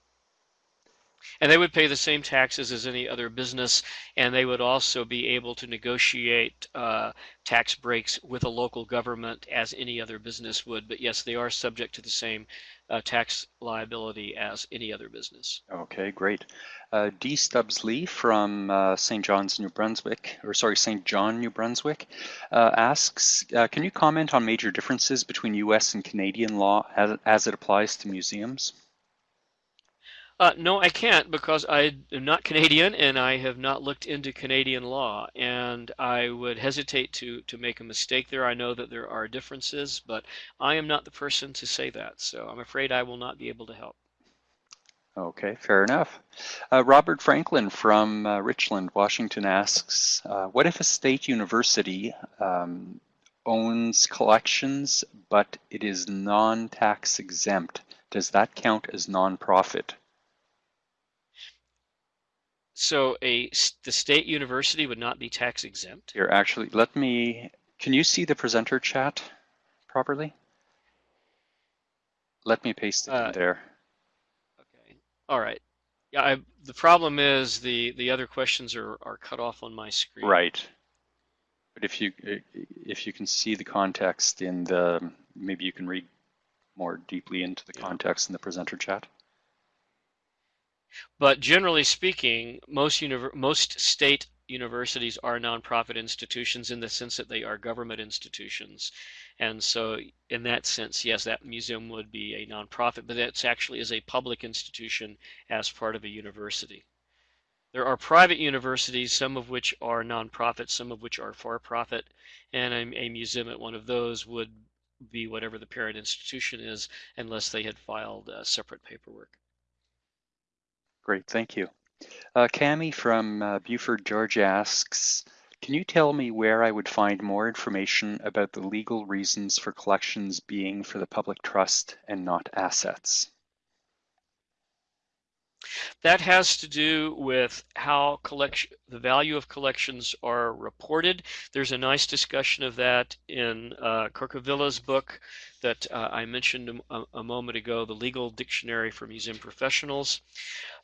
And they would pay the same taxes as any other business, and they would also be able to negotiate uh, tax breaks with a local government as any other business would. But yes, they are subject to the same uh, tax liability as any other business. Okay, great. Uh, D. Stubbs Lee from uh, St. John's, New Brunswick, or sorry, St. John, New Brunswick, uh, asks, uh, can you comment on major differences between U.S. and Canadian law as, as it applies to museums? Uh, no, I can't because I am not Canadian and I have not looked into Canadian law, and I would hesitate to to make a mistake there. I know that there are differences, but I am not the person to say that, so I'm afraid I will not be able to help. Okay, fair enough. Uh, Robert Franklin from uh, Richland, Washington asks, uh, what if a state university um, owns collections, but it is non-tax exempt? Does that count as nonprofit? So a the state university would not be tax exempt. Here, actually, let me, can you see the presenter chat properly? Let me paste it Uh, in there. Okay. All right. Yeah, I, the problem is the the other questions are are cut off on my screen. Right. But if you if you can see the context in the, maybe you can read more deeply into the Yeah. context in the presenter chat. But generally speaking, most most state universities are nonprofit institutions in the sense that they are government institutions. And so in that sense, yes, that museum would be a nonprofit, but that's actually is a public institution as part of a university. There are private universities, some of which are nonprofit, some of which are for-profit, and a, a museum at one of those would be whatever the parent institution is, unless they had filed uh, separate paperwork. Great, thank you. Uh, Cami from uh, Buford, Georgia asks, can you tell me where I would find more information about the legal reasons for collections being for the public trust and not assets? That has to do with how collection, the value of collections are reported. There's a nice discussion of that in uh, Kuruvilla's book that uh, I mentioned a, a, moment ago, the Legal Dictionary for Museum Professionals.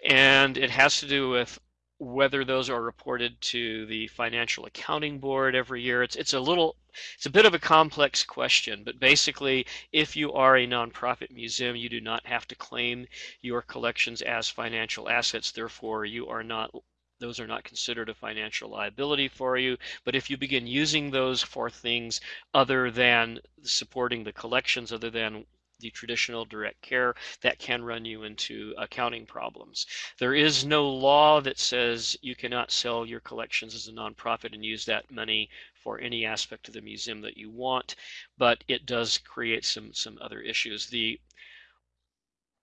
And it has to do with whether those are reported to the Financial Accounting Board every year. It's, it's a little it's a bit of a complex question, but basically, if you are a nonprofit museum, you do not have to claim your collections as financial assets. Therefore, you are not those are not considered a financial liability for you. But if you begin using those for things other than supporting the collections, other than the traditional direct care, that can run you into accounting problems. There is no law that says you cannot sell your collections as a nonprofit and use that money for any aspect of the museum that you want, but it does create some some other issues. The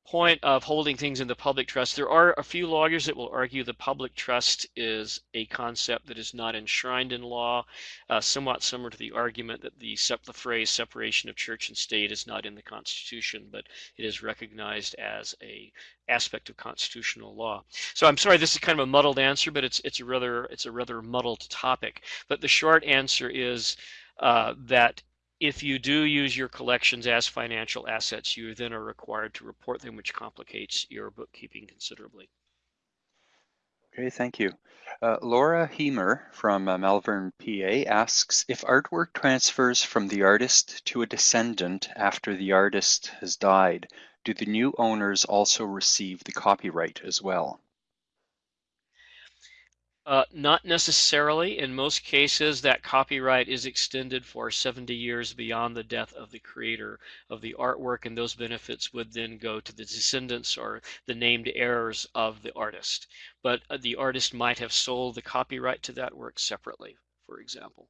point of holding things in the public trust, there are a few lawyers that will argue the public trust is a concept that is not enshrined in law, uh, somewhat similar to the argument that the, the phrase separation of church and state is not in the Constitution, but it is recognized as a aspect of constitutional law. So I'm sorry, this is kind of a muddled answer, but it's it's a rather it's a rather muddled topic. But the short answer is uh, that if you do use your collections as financial assets, you then are required to report them, which complicates your bookkeeping considerably. Okay, thank you. Uh, Laura Heemer from uh, Malvern, PA asks, if artwork transfers from the artist to a descendant after the artist has died, do the new owners also receive the copyright as well? Uh, not necessarily. In most cases, that copyright is extended for 70 years beyond the death of the creator of the artwork, and those benefits would then go to the descendants or the named heirs of the artist. But uh, the artist might have sold the copyright to that work separately, for example.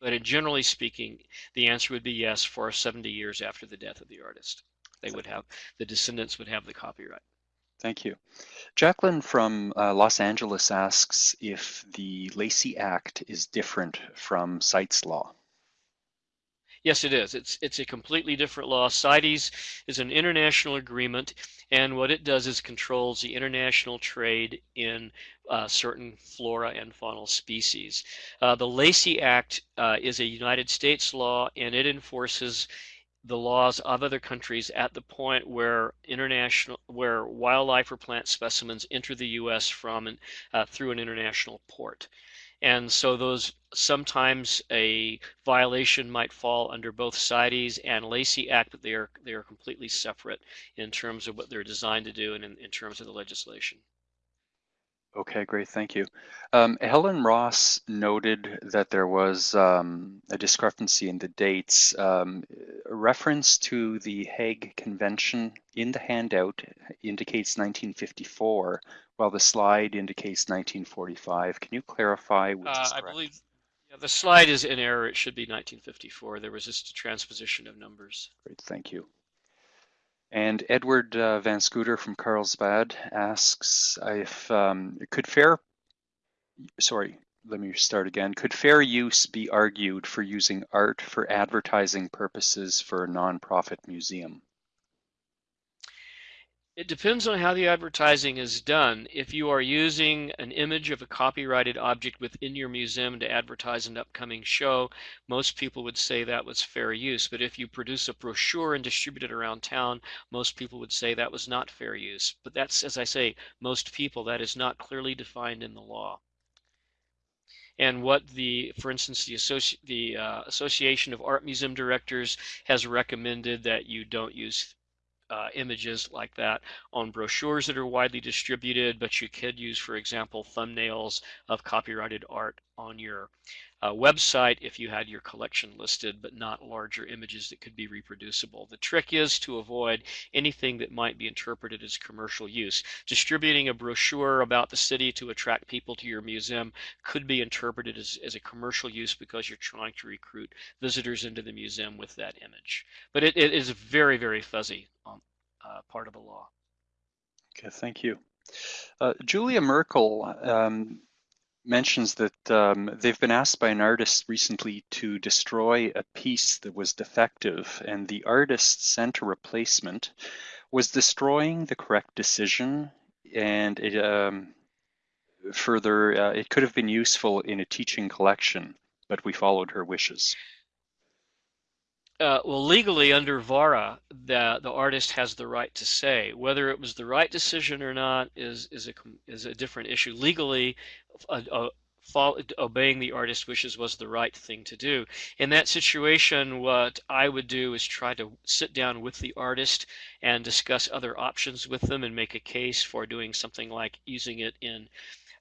But in generally speaking, the answer would be yes for 70 years after the death of the artist. They would have, the descendants would have the copyright. Thank you. Jacqueline from uh, Los Angeles asks if the Lacey Act is different from CITES law. Yes, it is. It's it's a completely different law. CITES is an international agreement, and what it does is controls the international trade in uh, certain flora and faunal species. Uh, the Lacey Act uh, is a United States law, and it enforces the laws of other countries at the point where international where wildlife or plant specimens enter the U.S. from uh, through an international port. And so those sometimes a violation might fall under both CITES and Lacey Act, but they are they are completely separate in terms of what they're designed to do and in, in terms of the legislation. Okay, great, thank you. Um, Helen Ross noted that there was um, a discrepancy in the dates. Um, reference to the Hague Convention in the handout indicates 1954, while the slide indicates 1945. Can you clarify which uh, is I believe yeah, the slide is in error. It should be 1954. There was just a transposition of numbers. Great, thank you. And Edward uh, Van Scooter from Carlsbad asks if um, could fair, sorry, let me start again. Could fair use be argued for using art for advertising purposes for a nonprofit museum? It depends on how the advertising is done. If you are using an image of a copyrighted object within your museum to advertise an upcoming show, most people would say that was fair use. But if you produce a brochure and distribute it around town, most people would say that was not fair use. But that's, as I say, most people. That is not clearly defined in the law and what the, for instance, the, Associ the uh, Association of Art Museum Directors has recommended that you don't use uh, images like that on brochures that are widely distributed, but you could use, for example, thumbnails of copyrighted art on your uh, website if you had your collection listed, but not larger images that could be reproducible. The trick is to avoid anything that might be interpreted as commercial use. Distributing a brochure about the city to attract people to your museum could be interpreted as, as a commercial use because you're trying to recruit visitors into the museum with that image. But it, it is very, very fuzzy on uh, part of the law. Okay, thank you. Uh, Julia Merkel um, mentions that um, they've been asked by an artist recently to destroy a piece that was defective, and the artist sent a replacement. Was destroying the correct decision? And it, um, further, uh, it could have been useful in a teaching collection, but we followed her wishes. Uh, well, legally under VARA, the the artist has the right to say whether it was the right decision or not is is a is a different issue. Legally, a, a, follow, obeying the artist's wishes was the right thing to do. In that situation, what I would do is try to sit down with the artist and discuss other options with them and make a case for doing something like using it in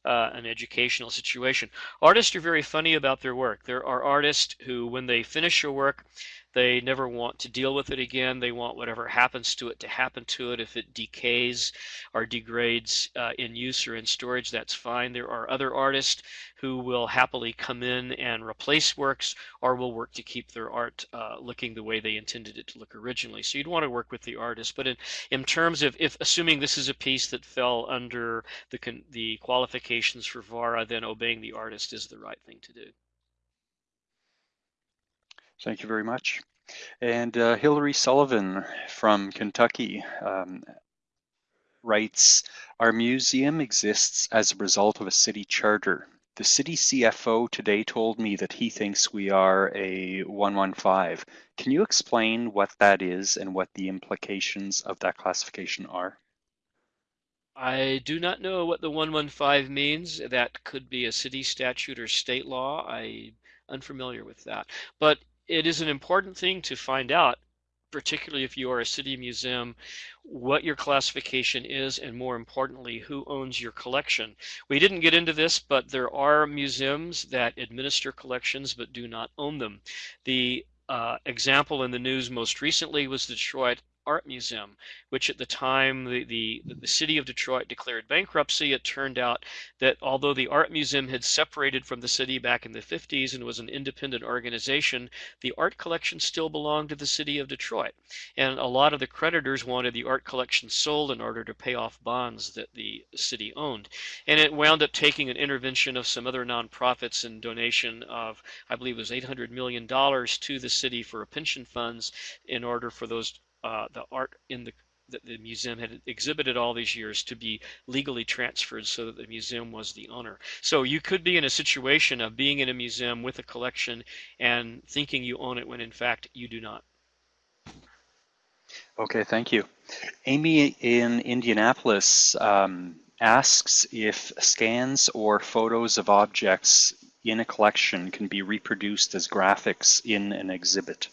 uh, an educational situation. Artists are very funny about their work. There are artists who, when they finish a work, they never want to deal with it again. They want whatever happens to it to happen to it. If it decays or degrades uh, in use or in storage, that's fine. There are other artists who will happily come in and replace works or will work to keep their art uh, looking the way they intended it to look originally. So you'd want to work with the artist. But in, in terms of if assuming this is a piece that fell under the, the qualifications for VARA, then obeying the artist is the right thing to do. Thank you very much. And uh, Hillary Sullivan from Kentucky um, writes, Our museum exists as a result of a city charter. The city CFO today told me that he thinks we are a 115. Can you explain what that is and what the implications of that classification are? I do not know what the 115 means. That could be a city statute or state law. I'm unfamiliar with that. But it is an important thing to find out, particularly if you are a city museum, what your classification is, and more importantly, who owns your collection. We didn't get into this, but there are museums that administer collections but do not own them. The uh, example in the news most recently was the Detroit Art Museum, which at the time the, the, the city of Detroit declared bankruptcy, it turned out that although the Art Museum had separated from the city back in the 50s and was an independent organization, the art collection still belonged to the city of Detroit. And a lot of the creditors wanted the art collection sold in order to pay off bonds that the city owned. And it wound up taking an intervention of some other nonprofits and donation of, I believe it was $800 million to the city for a pension funds in order for those uh, the art in the that the museum had exhibited all these years to be legally transferred so that the museum was the owner. So you could be in a situation of being in a museum with a collection and thinking you own it when in fact you do not. Okay, thank you. Amy in Indianapolis um, asks if scans or photos of objects in a collection can be reproduced as graphics in an exhibit.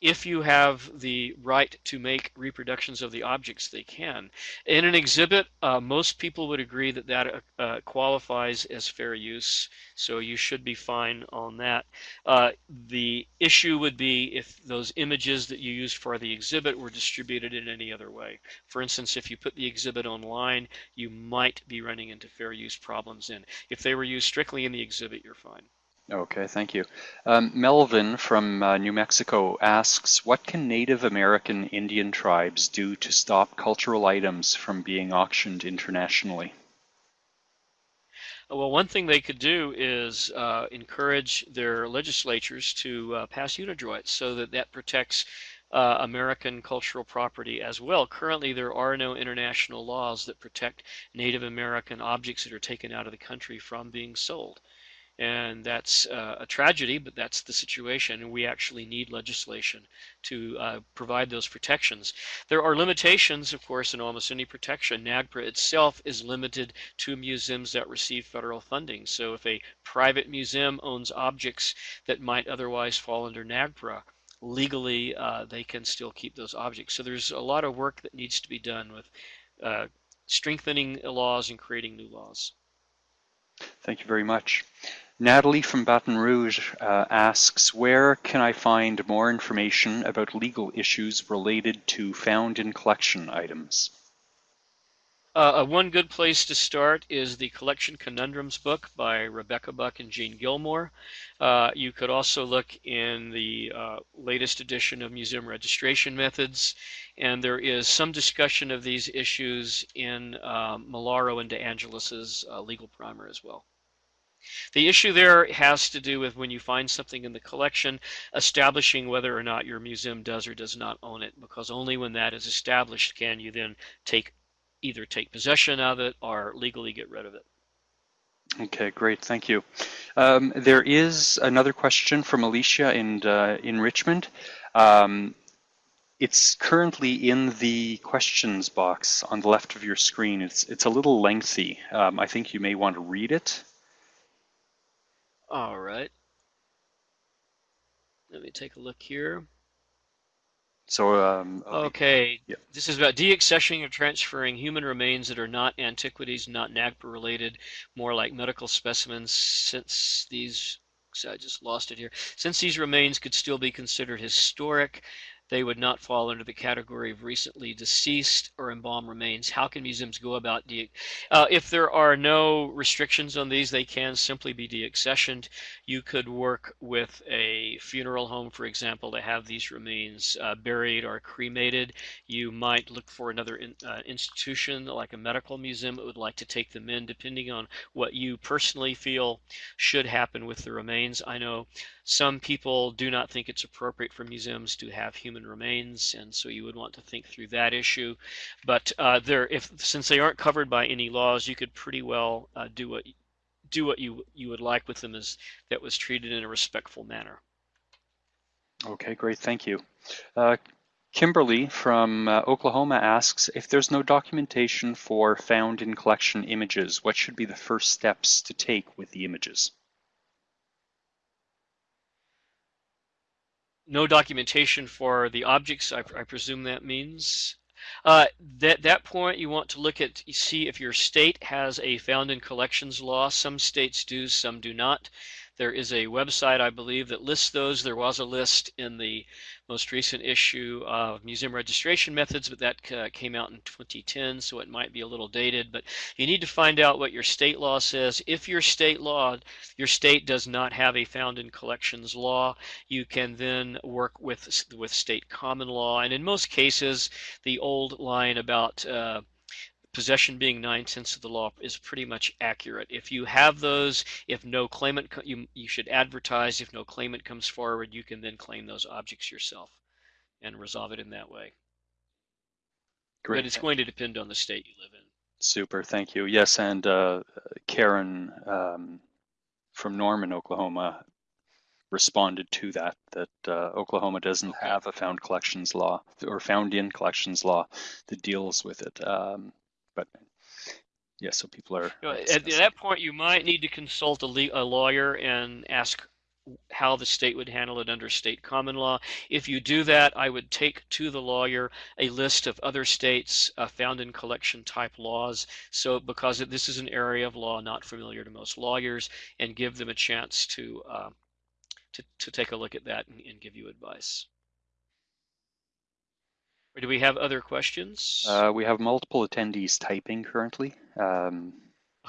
If you have the right to make reproductions of the objects, they can. In an exhibit, uh, most people would agree that that uh, qualifies as fair use, so you should be fine on that. Uh, the issue would be if those images that you used for the exhibit were distributed in any other way. For instance, if you put the exhibit online, you might be running into fair use problems in. If they were used strictly in the exhibit, you're fine. Okay, thank you. Um, Melvin from uh, New Mexico asks, what can Native American Indian tribes do to stop cultural items from being auctioned internationally? Well, one thing they could do is uh, encourage their legislatures to uh, pass UNIDROIT so that that protects uh, American cultural property as well. Currently, there are no international laws that protect Native American objects that are taken out of the country from being sold. And that's uh, a tragedy, but that's the situation. And we actually need legislation to uh, provide those protections. There are limitations, of course, in almost any protection. NAGPRA itself is limited to museums that receive federal funding. So if a private museum owns objects that might otherwise fall under NAGPRA, legally uh, they can still keep those objects. So there's a lot of work that needs to be done with uh, strengthening laws and creating new laws. Thank you very much. Natalie from Baton Rouge uh, asks, where can I find more information about legal issues related to found in collection items? Uh, one good place to start is the Collection Conundrums book by Rebecca Buck and Jean Gilmore. Uh, you could also look in the uh, latest edition of Museum Registration Methods, and there is some discussion of these issues in um, Malaro and De Angelis's uh, legal primer as well. The issue there has to do with when you find something in the collection, establishing whether or not your museum does or does not own it, because only when that is established can you then take either take possession of it or legally get rid of it. Okay, great, thank you. Um, there is another question from Alicia in, uh, in Richmond. Um, it's currently in the questions box on the left of your screen. It's, it's a little lengthy. Um, I think you may want to read it. All right. Let me take a look here. So, um, okay, yeah. this is about deaccessioning or transferring human remains that are not antiquities, not NAGPRA related, more like medical specimens, since these, I just lost it here, since these remains could still be considered historic, they would not fall under the category of recently deceased or embalmed remains. How can museums go about de uh, if there are no restrictions on these, they can simply be deaccessioned. You could work with a funeral home, for example, to have these remains uh, buried or cremated. You might look for another in, uh, institution like a medical museum that would like to take them in, depending on what you personally feel should happen with the remains. I know some people do not think it's appropriate for museums to have human remains, and so you would want to think through that issue. But uh, there, if since they aren't covered by any laws, you could pretty well uh, do what do what you you would like with them as that was treated in a respectful manner. Okay, great, thank you. Uh, Kimberly from uh, Oklahoma asks, if there's no documentation for found in collection images, what should be the first steps to take with the images? No documentation for the objects, I, I presume that means. Uh, at that point, you want to look at, see if your state has a found in collections law. Some states do, some do not. There is a website, I believe, that lists those. There was a list in the most recent issue of Museum Registration Methods, but that uh, came out in 2010, so it might be a little dated. But you need to find out what your state law says. If your state law, your state does not have a found in collections law, you can then work with with state common law. And in most cases, the old line about uh, possession being nine tenths of the law is pretty much accurate. If you have those, if no claimant, you, you should advertise. If no claimant comes forward, you can then claim those objects yourself and resolve it in that way. Great. But it's going to depend on the state you live in. Super, thank you. Yes, and uh, Karen um, from Norman, Oklahoma responded to that, that uh, Oklahoma doesn't have a found collections law or found in collections law that deals with it. Um, but yeah, so people are. You know, at, at, that point, you might need to consult a, a lawyer and ask how the state would handle it under state common law. If you do that, I would take to the lawyer a list of other states uh, found in collection type laws. So because this is an area of law not familiar to most lawyers, and give them a chance to uh, to, to take a look at that and, and give you advice. Or do we have other questions? Uh, we have multiple attendees typing currently. Um,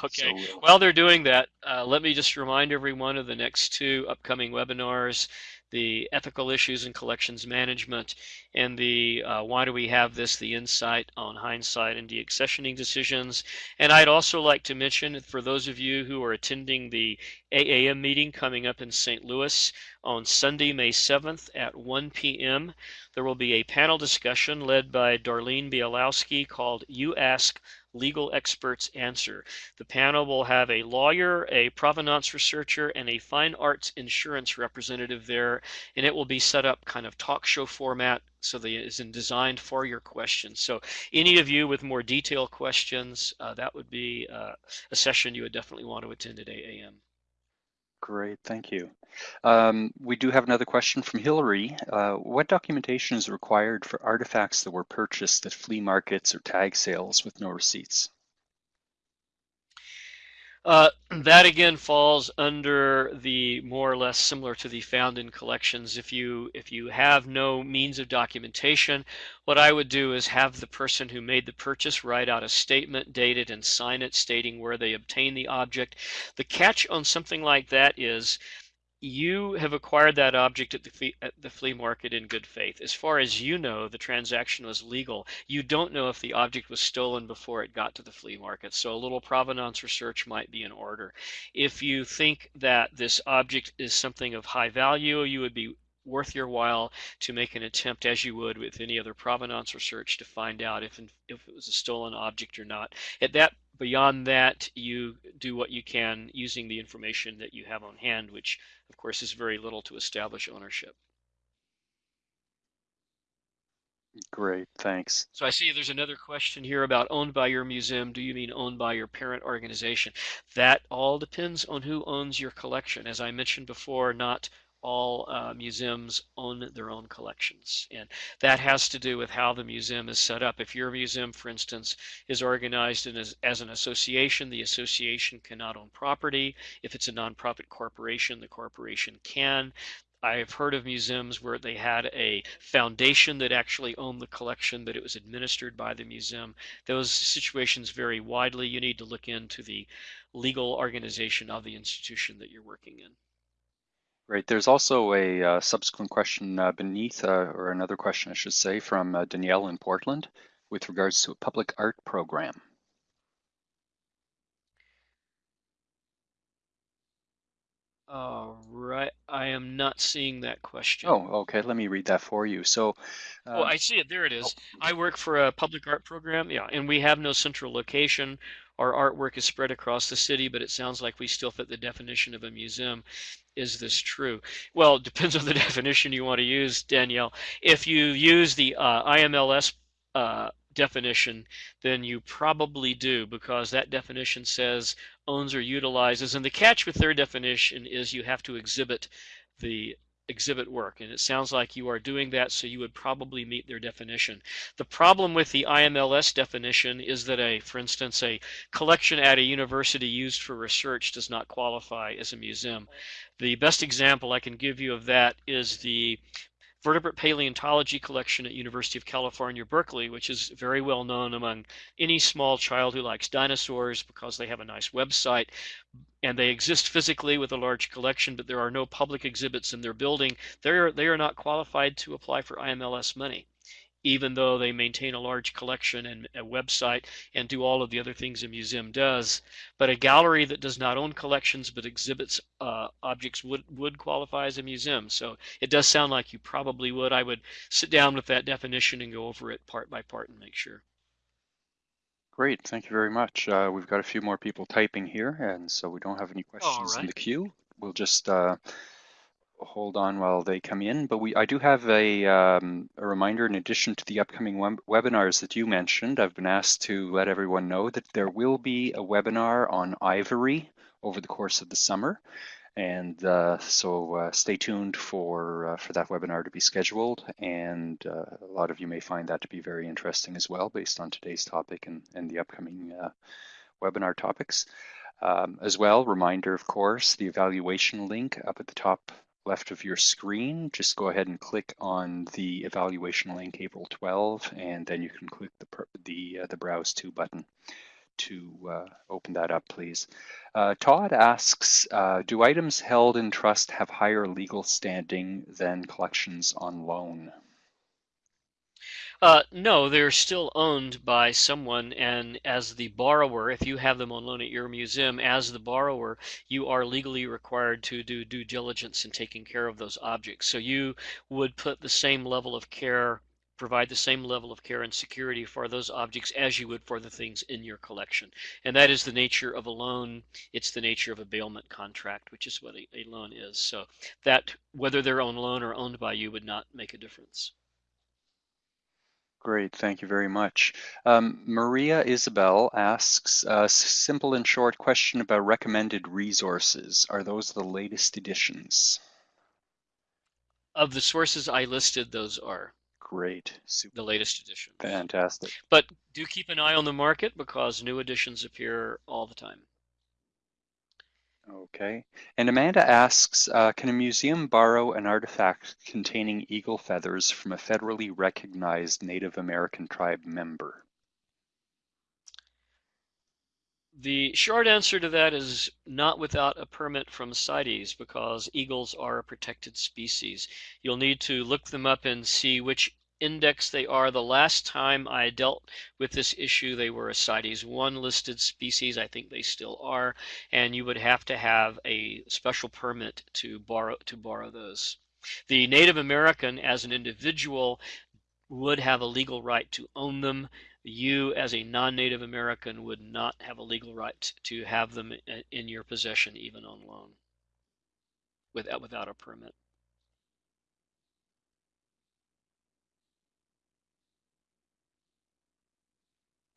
Okay, so, while they're doing that, uh, let me just remind everyone of the next two upcoming webinars, the ethical issues in collections management and the uh, why do we have this, the insight on hindsight and deaccessioning decisions. And I'd also like to mention for those of you who are attending the AAM meeting coming up in St. Louis on Sunday, May 7th at 1 p.m., there will be a panel discussion led by Darlene Bialowski called You Ask legal experts answer. The panel will have a lawyer, a provenance researcher, and a fine arts insurance representative there, and it will be set up kind of talk show format so that it is designed for your questions. So any of you with more detailed questions, uh, that would be uh, a session you would definitely want to attend at AAM. Great, thank you. Um, we do have another question from Hillary. Uh, what documentation is required for artifacts that were purchased at flea markets or tag sales with no receipts? Uh, that again falls under the more or less similar to the found in collections. If you if you have no means of documentation, what I would do is have the person who made the purchase write out a statement, date it, and sign it stating where they obtained the object. The catch on something like that is you have acquired that object at the, flea, at the flea market in good faith. As far as you know, the transaction was legal. You don't know if the object was stolen before it got to the flea market. So a little provenance research might be in order. If you think that this object is something of high value, you would be worth your while to make an attempt as you would with any other provenance research to find out if, if it was a stolen object or not. At that beyond that, you do what you can using the information that you have on hand, which of course is very little to establish ownership. Great, thanks. So I see there's another question here about owned by your museum. Do you mean owned by your parent organization? That all depends on who owns your collection. As I mentioned before, not all uh, museums own their own collections. And that has to do with how the museum is set up. If your museum, for instance, is organized as, as an association, the association cannot own property. If it's a nonprofit corporation, the corporation can. I've heard of museums where they had a foundation that actually owned the collection, but it was administered by the museum. Those situations vary widely. You need to look into the legal organization of the institution that you're working in. Right. There's also a uh, subsequent question uh, beneath, uh, or another question, I should say, from uh, Danielle in Portland with regards to a public art program. All right. I am not seeing that question. Oh, okay. Let me read that for you. So, oh, I see it. There it is. Oh. I work for a public art program. Yeah, and we have no central location. Our artwork is spread across the city, but it sounds like we still fit the definition of a museum. Is this true? Well, it depends on the definition you want to use, Danielle. If you use the uh, IMLS uh, definition, then you probably do because that definition says owns or utilizes. And the catch with their definition is you have to exhibit the exhibit work. And it mm-hmm. sounds like you are doing that, so you would probably meet their definition. The problem with the IMLS definition is that a, for instance, a collection at a university used for research does not qualify as a museum. The best example I can give you of that is the vertebrate paleontology collection at University of California, Berkeley, which is very well known among any small child who likes dinosaurs because they have a nice website. And they exist physically with a large collection, but there are no public exhibits in their building, they are, they are not qualified to apply for IMLS money, even though they maintain a large collection and a website and do all of the other things a museum does. But a gallery that does not own collections but exhibits uh, objects would, would qualify as a museum. So it does sound like you probably would. I would sit down with that definition and go over it part by part and make sure. Great, thank you very much. Uh, we've got a few more people typing here, and so we don't have any questions right. in the queue. We'll just uh, hold on while they come in, but we I do have a, um, a reminder in addition to the upcoming web webinars that you mentioned. I've been asked to let everyone know that there will be a webinar on Ivory over the course of the summer. And uh, so uh, stay tuned for uh, for that webinar to be scheduled. And uh, a lot of you may find that to be very interesting as well, based on today's topic and, and the upcoming uh, webinar topics. Um, as well, reminder, of course, the evaluation link up at the top left of your screen, just go ahead and click on the evaluation link April 12, and then you can click the, the, uh, the Browse To button to uh, open that up, please. Uh, Todd asks, uh, do items held in trust have higher legal standing than collections on loan? Uh, no, they're still owned by someone, and as the borrower, if you have them on loan at your museum, as the borrower, you are legally required to do due diligence in taking care of those objects. So you would put the same level of care, provide the same level of care and security for those objects as you would for the things in your collection. And that is the nature of a loan. It's the nature of a bailment contract, which is what a, a loan is. So that, whether they're on loan or owned by you, would not make a difference. Great, thank you very much. Um, Maria Isabel asks a simple and short question about recommended resources. Are those the latest editions? Of the sources I listed, those are. Great. Super. The latest edition. Fantastic. But do keep an eye on the market because new editions appear all the time. Okay. And Amanda asks, uh, can a museum borrow an artifact containing eagle feathers from a federally recognized Native American tribe member? The short answer to that is not without a permit from CITES because eagles are a protected species. You'll need to look them up and see which index they are. The last time I dealt with this issue, they were a CITES 1 listed species. I think they still are. And you would have to have a special permit to borrow, to borrow those. The Native American, as an individual, would have a legal right to own them. You, as a non-Native American, would not have a legal right to have them uh, in your possession, even on loan, without, without a permit.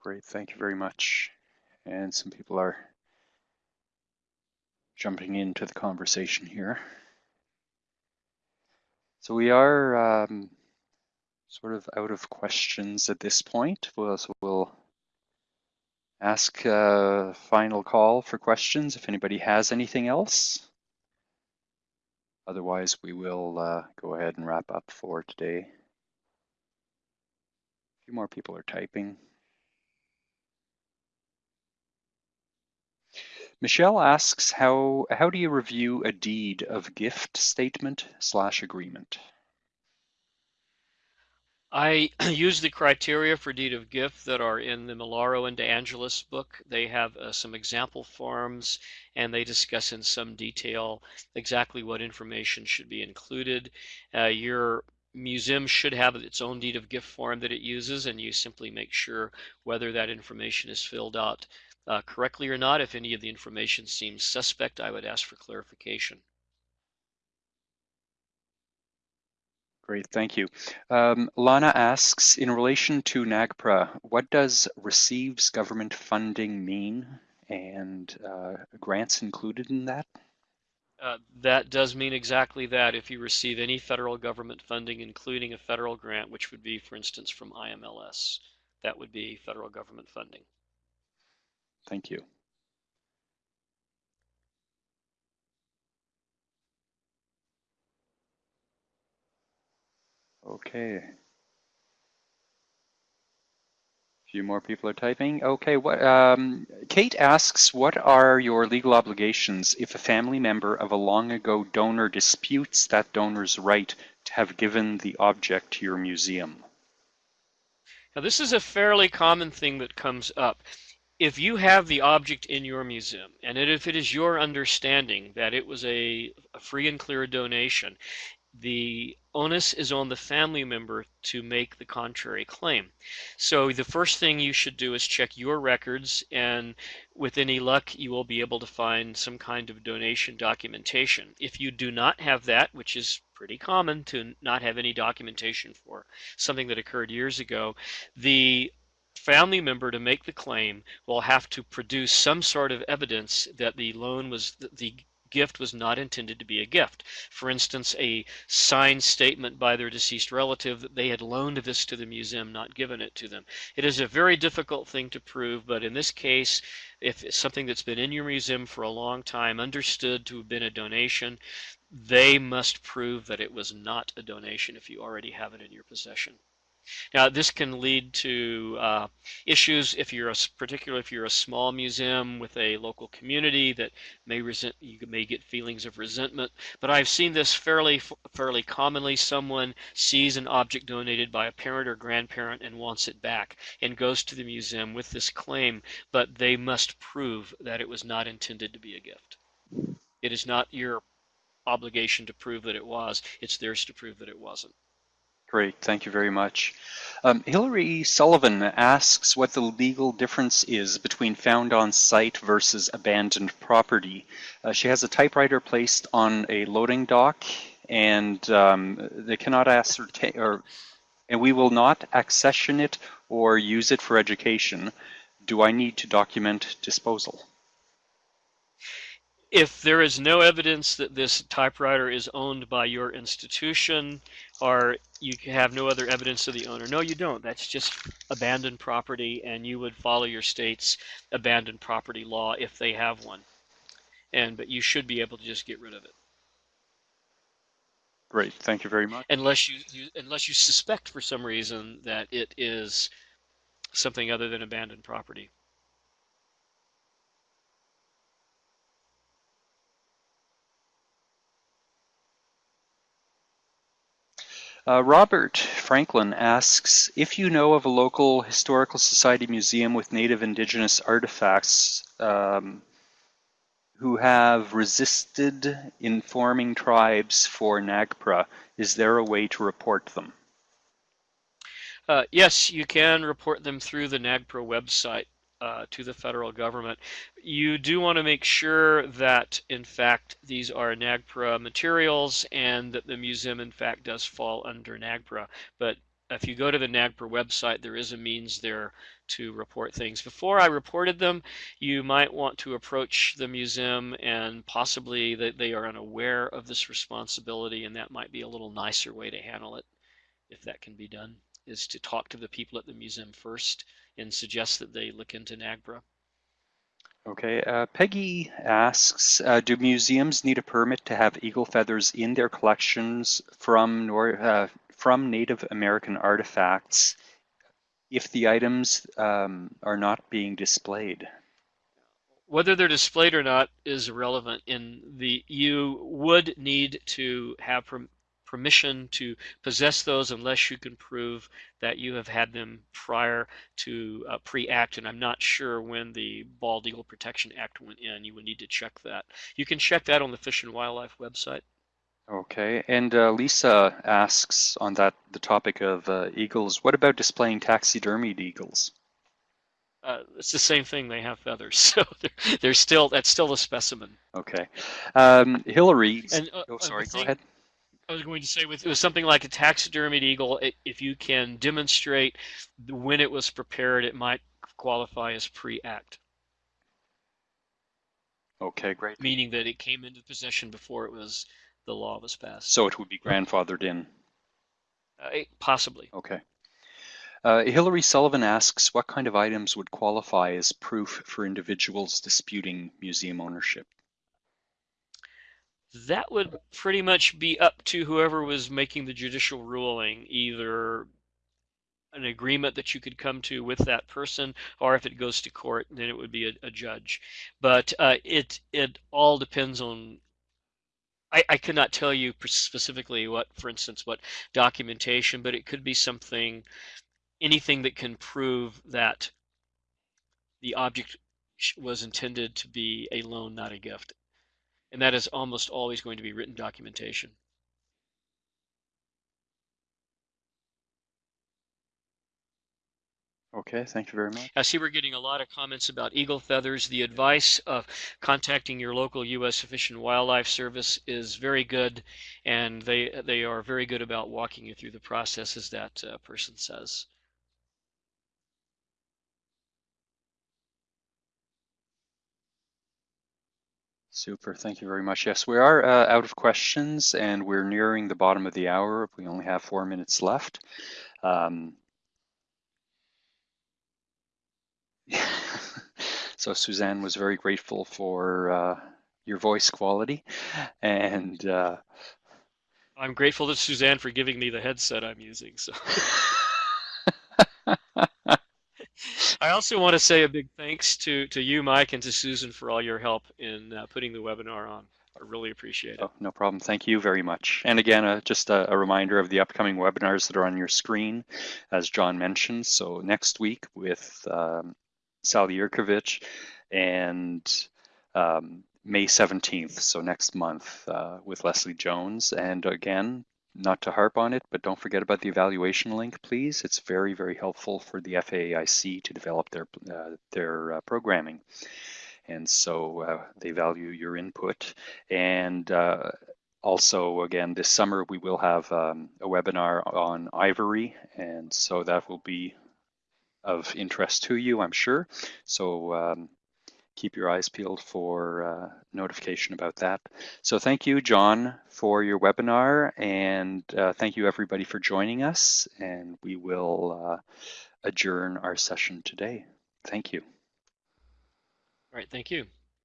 Great, thank you very much. And some people are jumping into the conversation here. So we are um, sort of out of questions at this point. We'll, so we'll ask a final call for questions if anybody has anything else. Otherwise, we will uh, go ahead and wrap up for today. A few more people are typing. Michelle asks, how, how do you review a deed of gift statement slash agreement? I use the criteria for deed of gift that are in the Malaro and De Angelis book. They have uh, some example forms and they discuss in some detail exactly what information should be included. Uh, your museum should have its own deed of gift form that it uses and you simply make sure whether that information is filled out uh, correctly or not. If any of the information seems suspect, I would ask for clarification. Great, thank you. Um, Lana asks, in relation to NAGPRA, what does receives government funding mean and uh, grants included in that? Uh, that does mean exactly that. If you receive any federal government funding, including a federal grant, which would be, for instance, from IMLS, that would be federal government funding. Thank you. Okay. A few more people are typing. Okay, what, um, Kate asks, what are your legal obligations if a family member of a long ago donor disputes that donor's right to have given the object to your museum? Now this is a fairly common thing that comes up if you have the object in your museum, and if it is your understanding that it was a, a free and clear donation, the onus is on the family member to make the contrary claim. So the first thing you should do is check your records, and with any luck, you will be able to find some kind of donation documentation. If you do not have that, which is pretty common to not have any documentation for something that occurred years ago, the family member to make the claim will have to produce some sort of evidence that the loan was the gift was not intended to be a gift. For instance, a signed statement by their deceased relative that they had loaned this to the museum, not given it to them. It is a very difficult thing to prove, but in this case, if it's something that's been in your museum for a long time, understood to have been a donation, they must prove that it was not a donation if you already have it in your possession. Now, this can lead to uh, issues if you're a, particularly if you're a small museum with a local community that may resent, you may get feelings of resentment. But I've seen this fairly, fairly commonly. Someone sees an object donated by a parent or grandparent and wants it back and goes to the museum with this claim, but they must prove that it was not intended to be a gift. It is not your obligation to prove that it was, it's theirs to prove that it wasn't. Great, thank you very much. Um, Hillary Sullivan asks what the legal difference is between found on site versus abandoned property. Uh, she has a typewriter placed on a loading dock and um, they cannot ascertain, or, and we will not accession it or use it for education. Do I need to document disposal? If there is no evidence that this typewriter is owned by your institution, or you have no other evidence of the owner. No, you don't. That's just abandoned property, and you would follow your state's abandoned property law if they have one. And but you should be able to just get rid of it. Great, thank you very much. Unless you, you unless you suspect for some reason that it is something other than abandoned property. Uh, Robert Franklin asks, if you know of a local historical society museum with native indigenous artifacts um, who have resisted informing tribes for NAGPRA, is there a way to report them? Uh, yes, you can report them through the NAGPRA website uh, to the federal government. You do want to make sure that, in fact, these are NAGPRA materials and that the museum, in fact, does fall under NAGPRA. But if you go to the NAGPRA website, there is a means there to report things. Before I reported them, you might want to approach the museum and possibly that they are unaware of this responsibility, and that might be a little nicer way to handle it, if that can be done, is to talk to the people at the museum first and suggest that they look into NAGPRA. Okay, uh, Peggy asks, uh, do museums need a permit to have eagle feathers in their collections from, nor uh, from Native American artifacts if the items um, are not being displayed? Whether they're displayed or not is irrelevant. In the you would need to have permission to possess those unless you can prove that you have had them prior to uh, pre-act and I'm not sure when the Bald Eagle Protection Act went in. You would need to check that. You can check that on the Fish and Wildlife website. Okay, and uh, Lisa asks on that the topic of uh, eagles, what about displaying taxidermied eagles? Uh, it's the same thing. They have feathers, so they're, they're still that's still a specimen. Okay, um, Hillary. And, uh, oh, sorry. Go ahead. I was going to say with, with something like a taxidermied eagle, it, if you can demonstrate when it was prepared, it might qualify as pre-act. Okay, great. Meaning that it came into possession before it was the law was passed. So it would be grandfathered in. Uh, possibly. Okay. Uh, Hillary Sullivan asks, what kind of items would qualify as proof for individuals disputing museum ownership? That would pretty much be up to whoever was making the judicial ruling, either an agreement that you could come to with that person, or if it goes to court, then it would be a, a judge. But uh, it it all depends on. I, I cannot tell you specifically what, for instance, what documentation, but it could be something, anything that can prove that the object was intended to be a loan, not a gift and that is almost always going to be written documentation. Okay, thank you very much. I see we're getting a lot of comments about eagle feathers. The advice of contacting your local U.S. Fish and Wildlife Service is very good, and they they are very good about walking you through the process, as that uh, person says. Super, thank you very much. Yes, we are uh, out of questions and we're nearing the bottom of the hour. We only have four minutes left. Um, so Suzanne was very grateful for uh, your voice quality and uh, I'm grateful to Suzanne for giving me the headset I'm using. So. I also want to say a big thanks to, to you, Mike, and to Susan for all your help in uh, putting the webinar on. I really appreciate it. Oh, no problem. Thank you very much. And again, uh, just a, a, reminder of the upcoming webinars that are on your screen, as John mentioned. So next week with um, Sally Yerkovich and um, May 17th, so next month uh, with Leslie Jones. And again, not to harp on it, but don't forget about the evaluation link, please. It's very, very helpful for the FAIC to develop their, uh, their uh, programming. And so uh, they value your input. And uh, also, again, this summer we will have um, a webinar on ivory. And so that will be of interest to you, I'm sure. So um, keep your eyes peeled for uh, notification about that. So thank you, John, for your webinar, and uh, thank you everybody for joining us, and we will uh, adjourn our session today. Thank you. All right, thank you.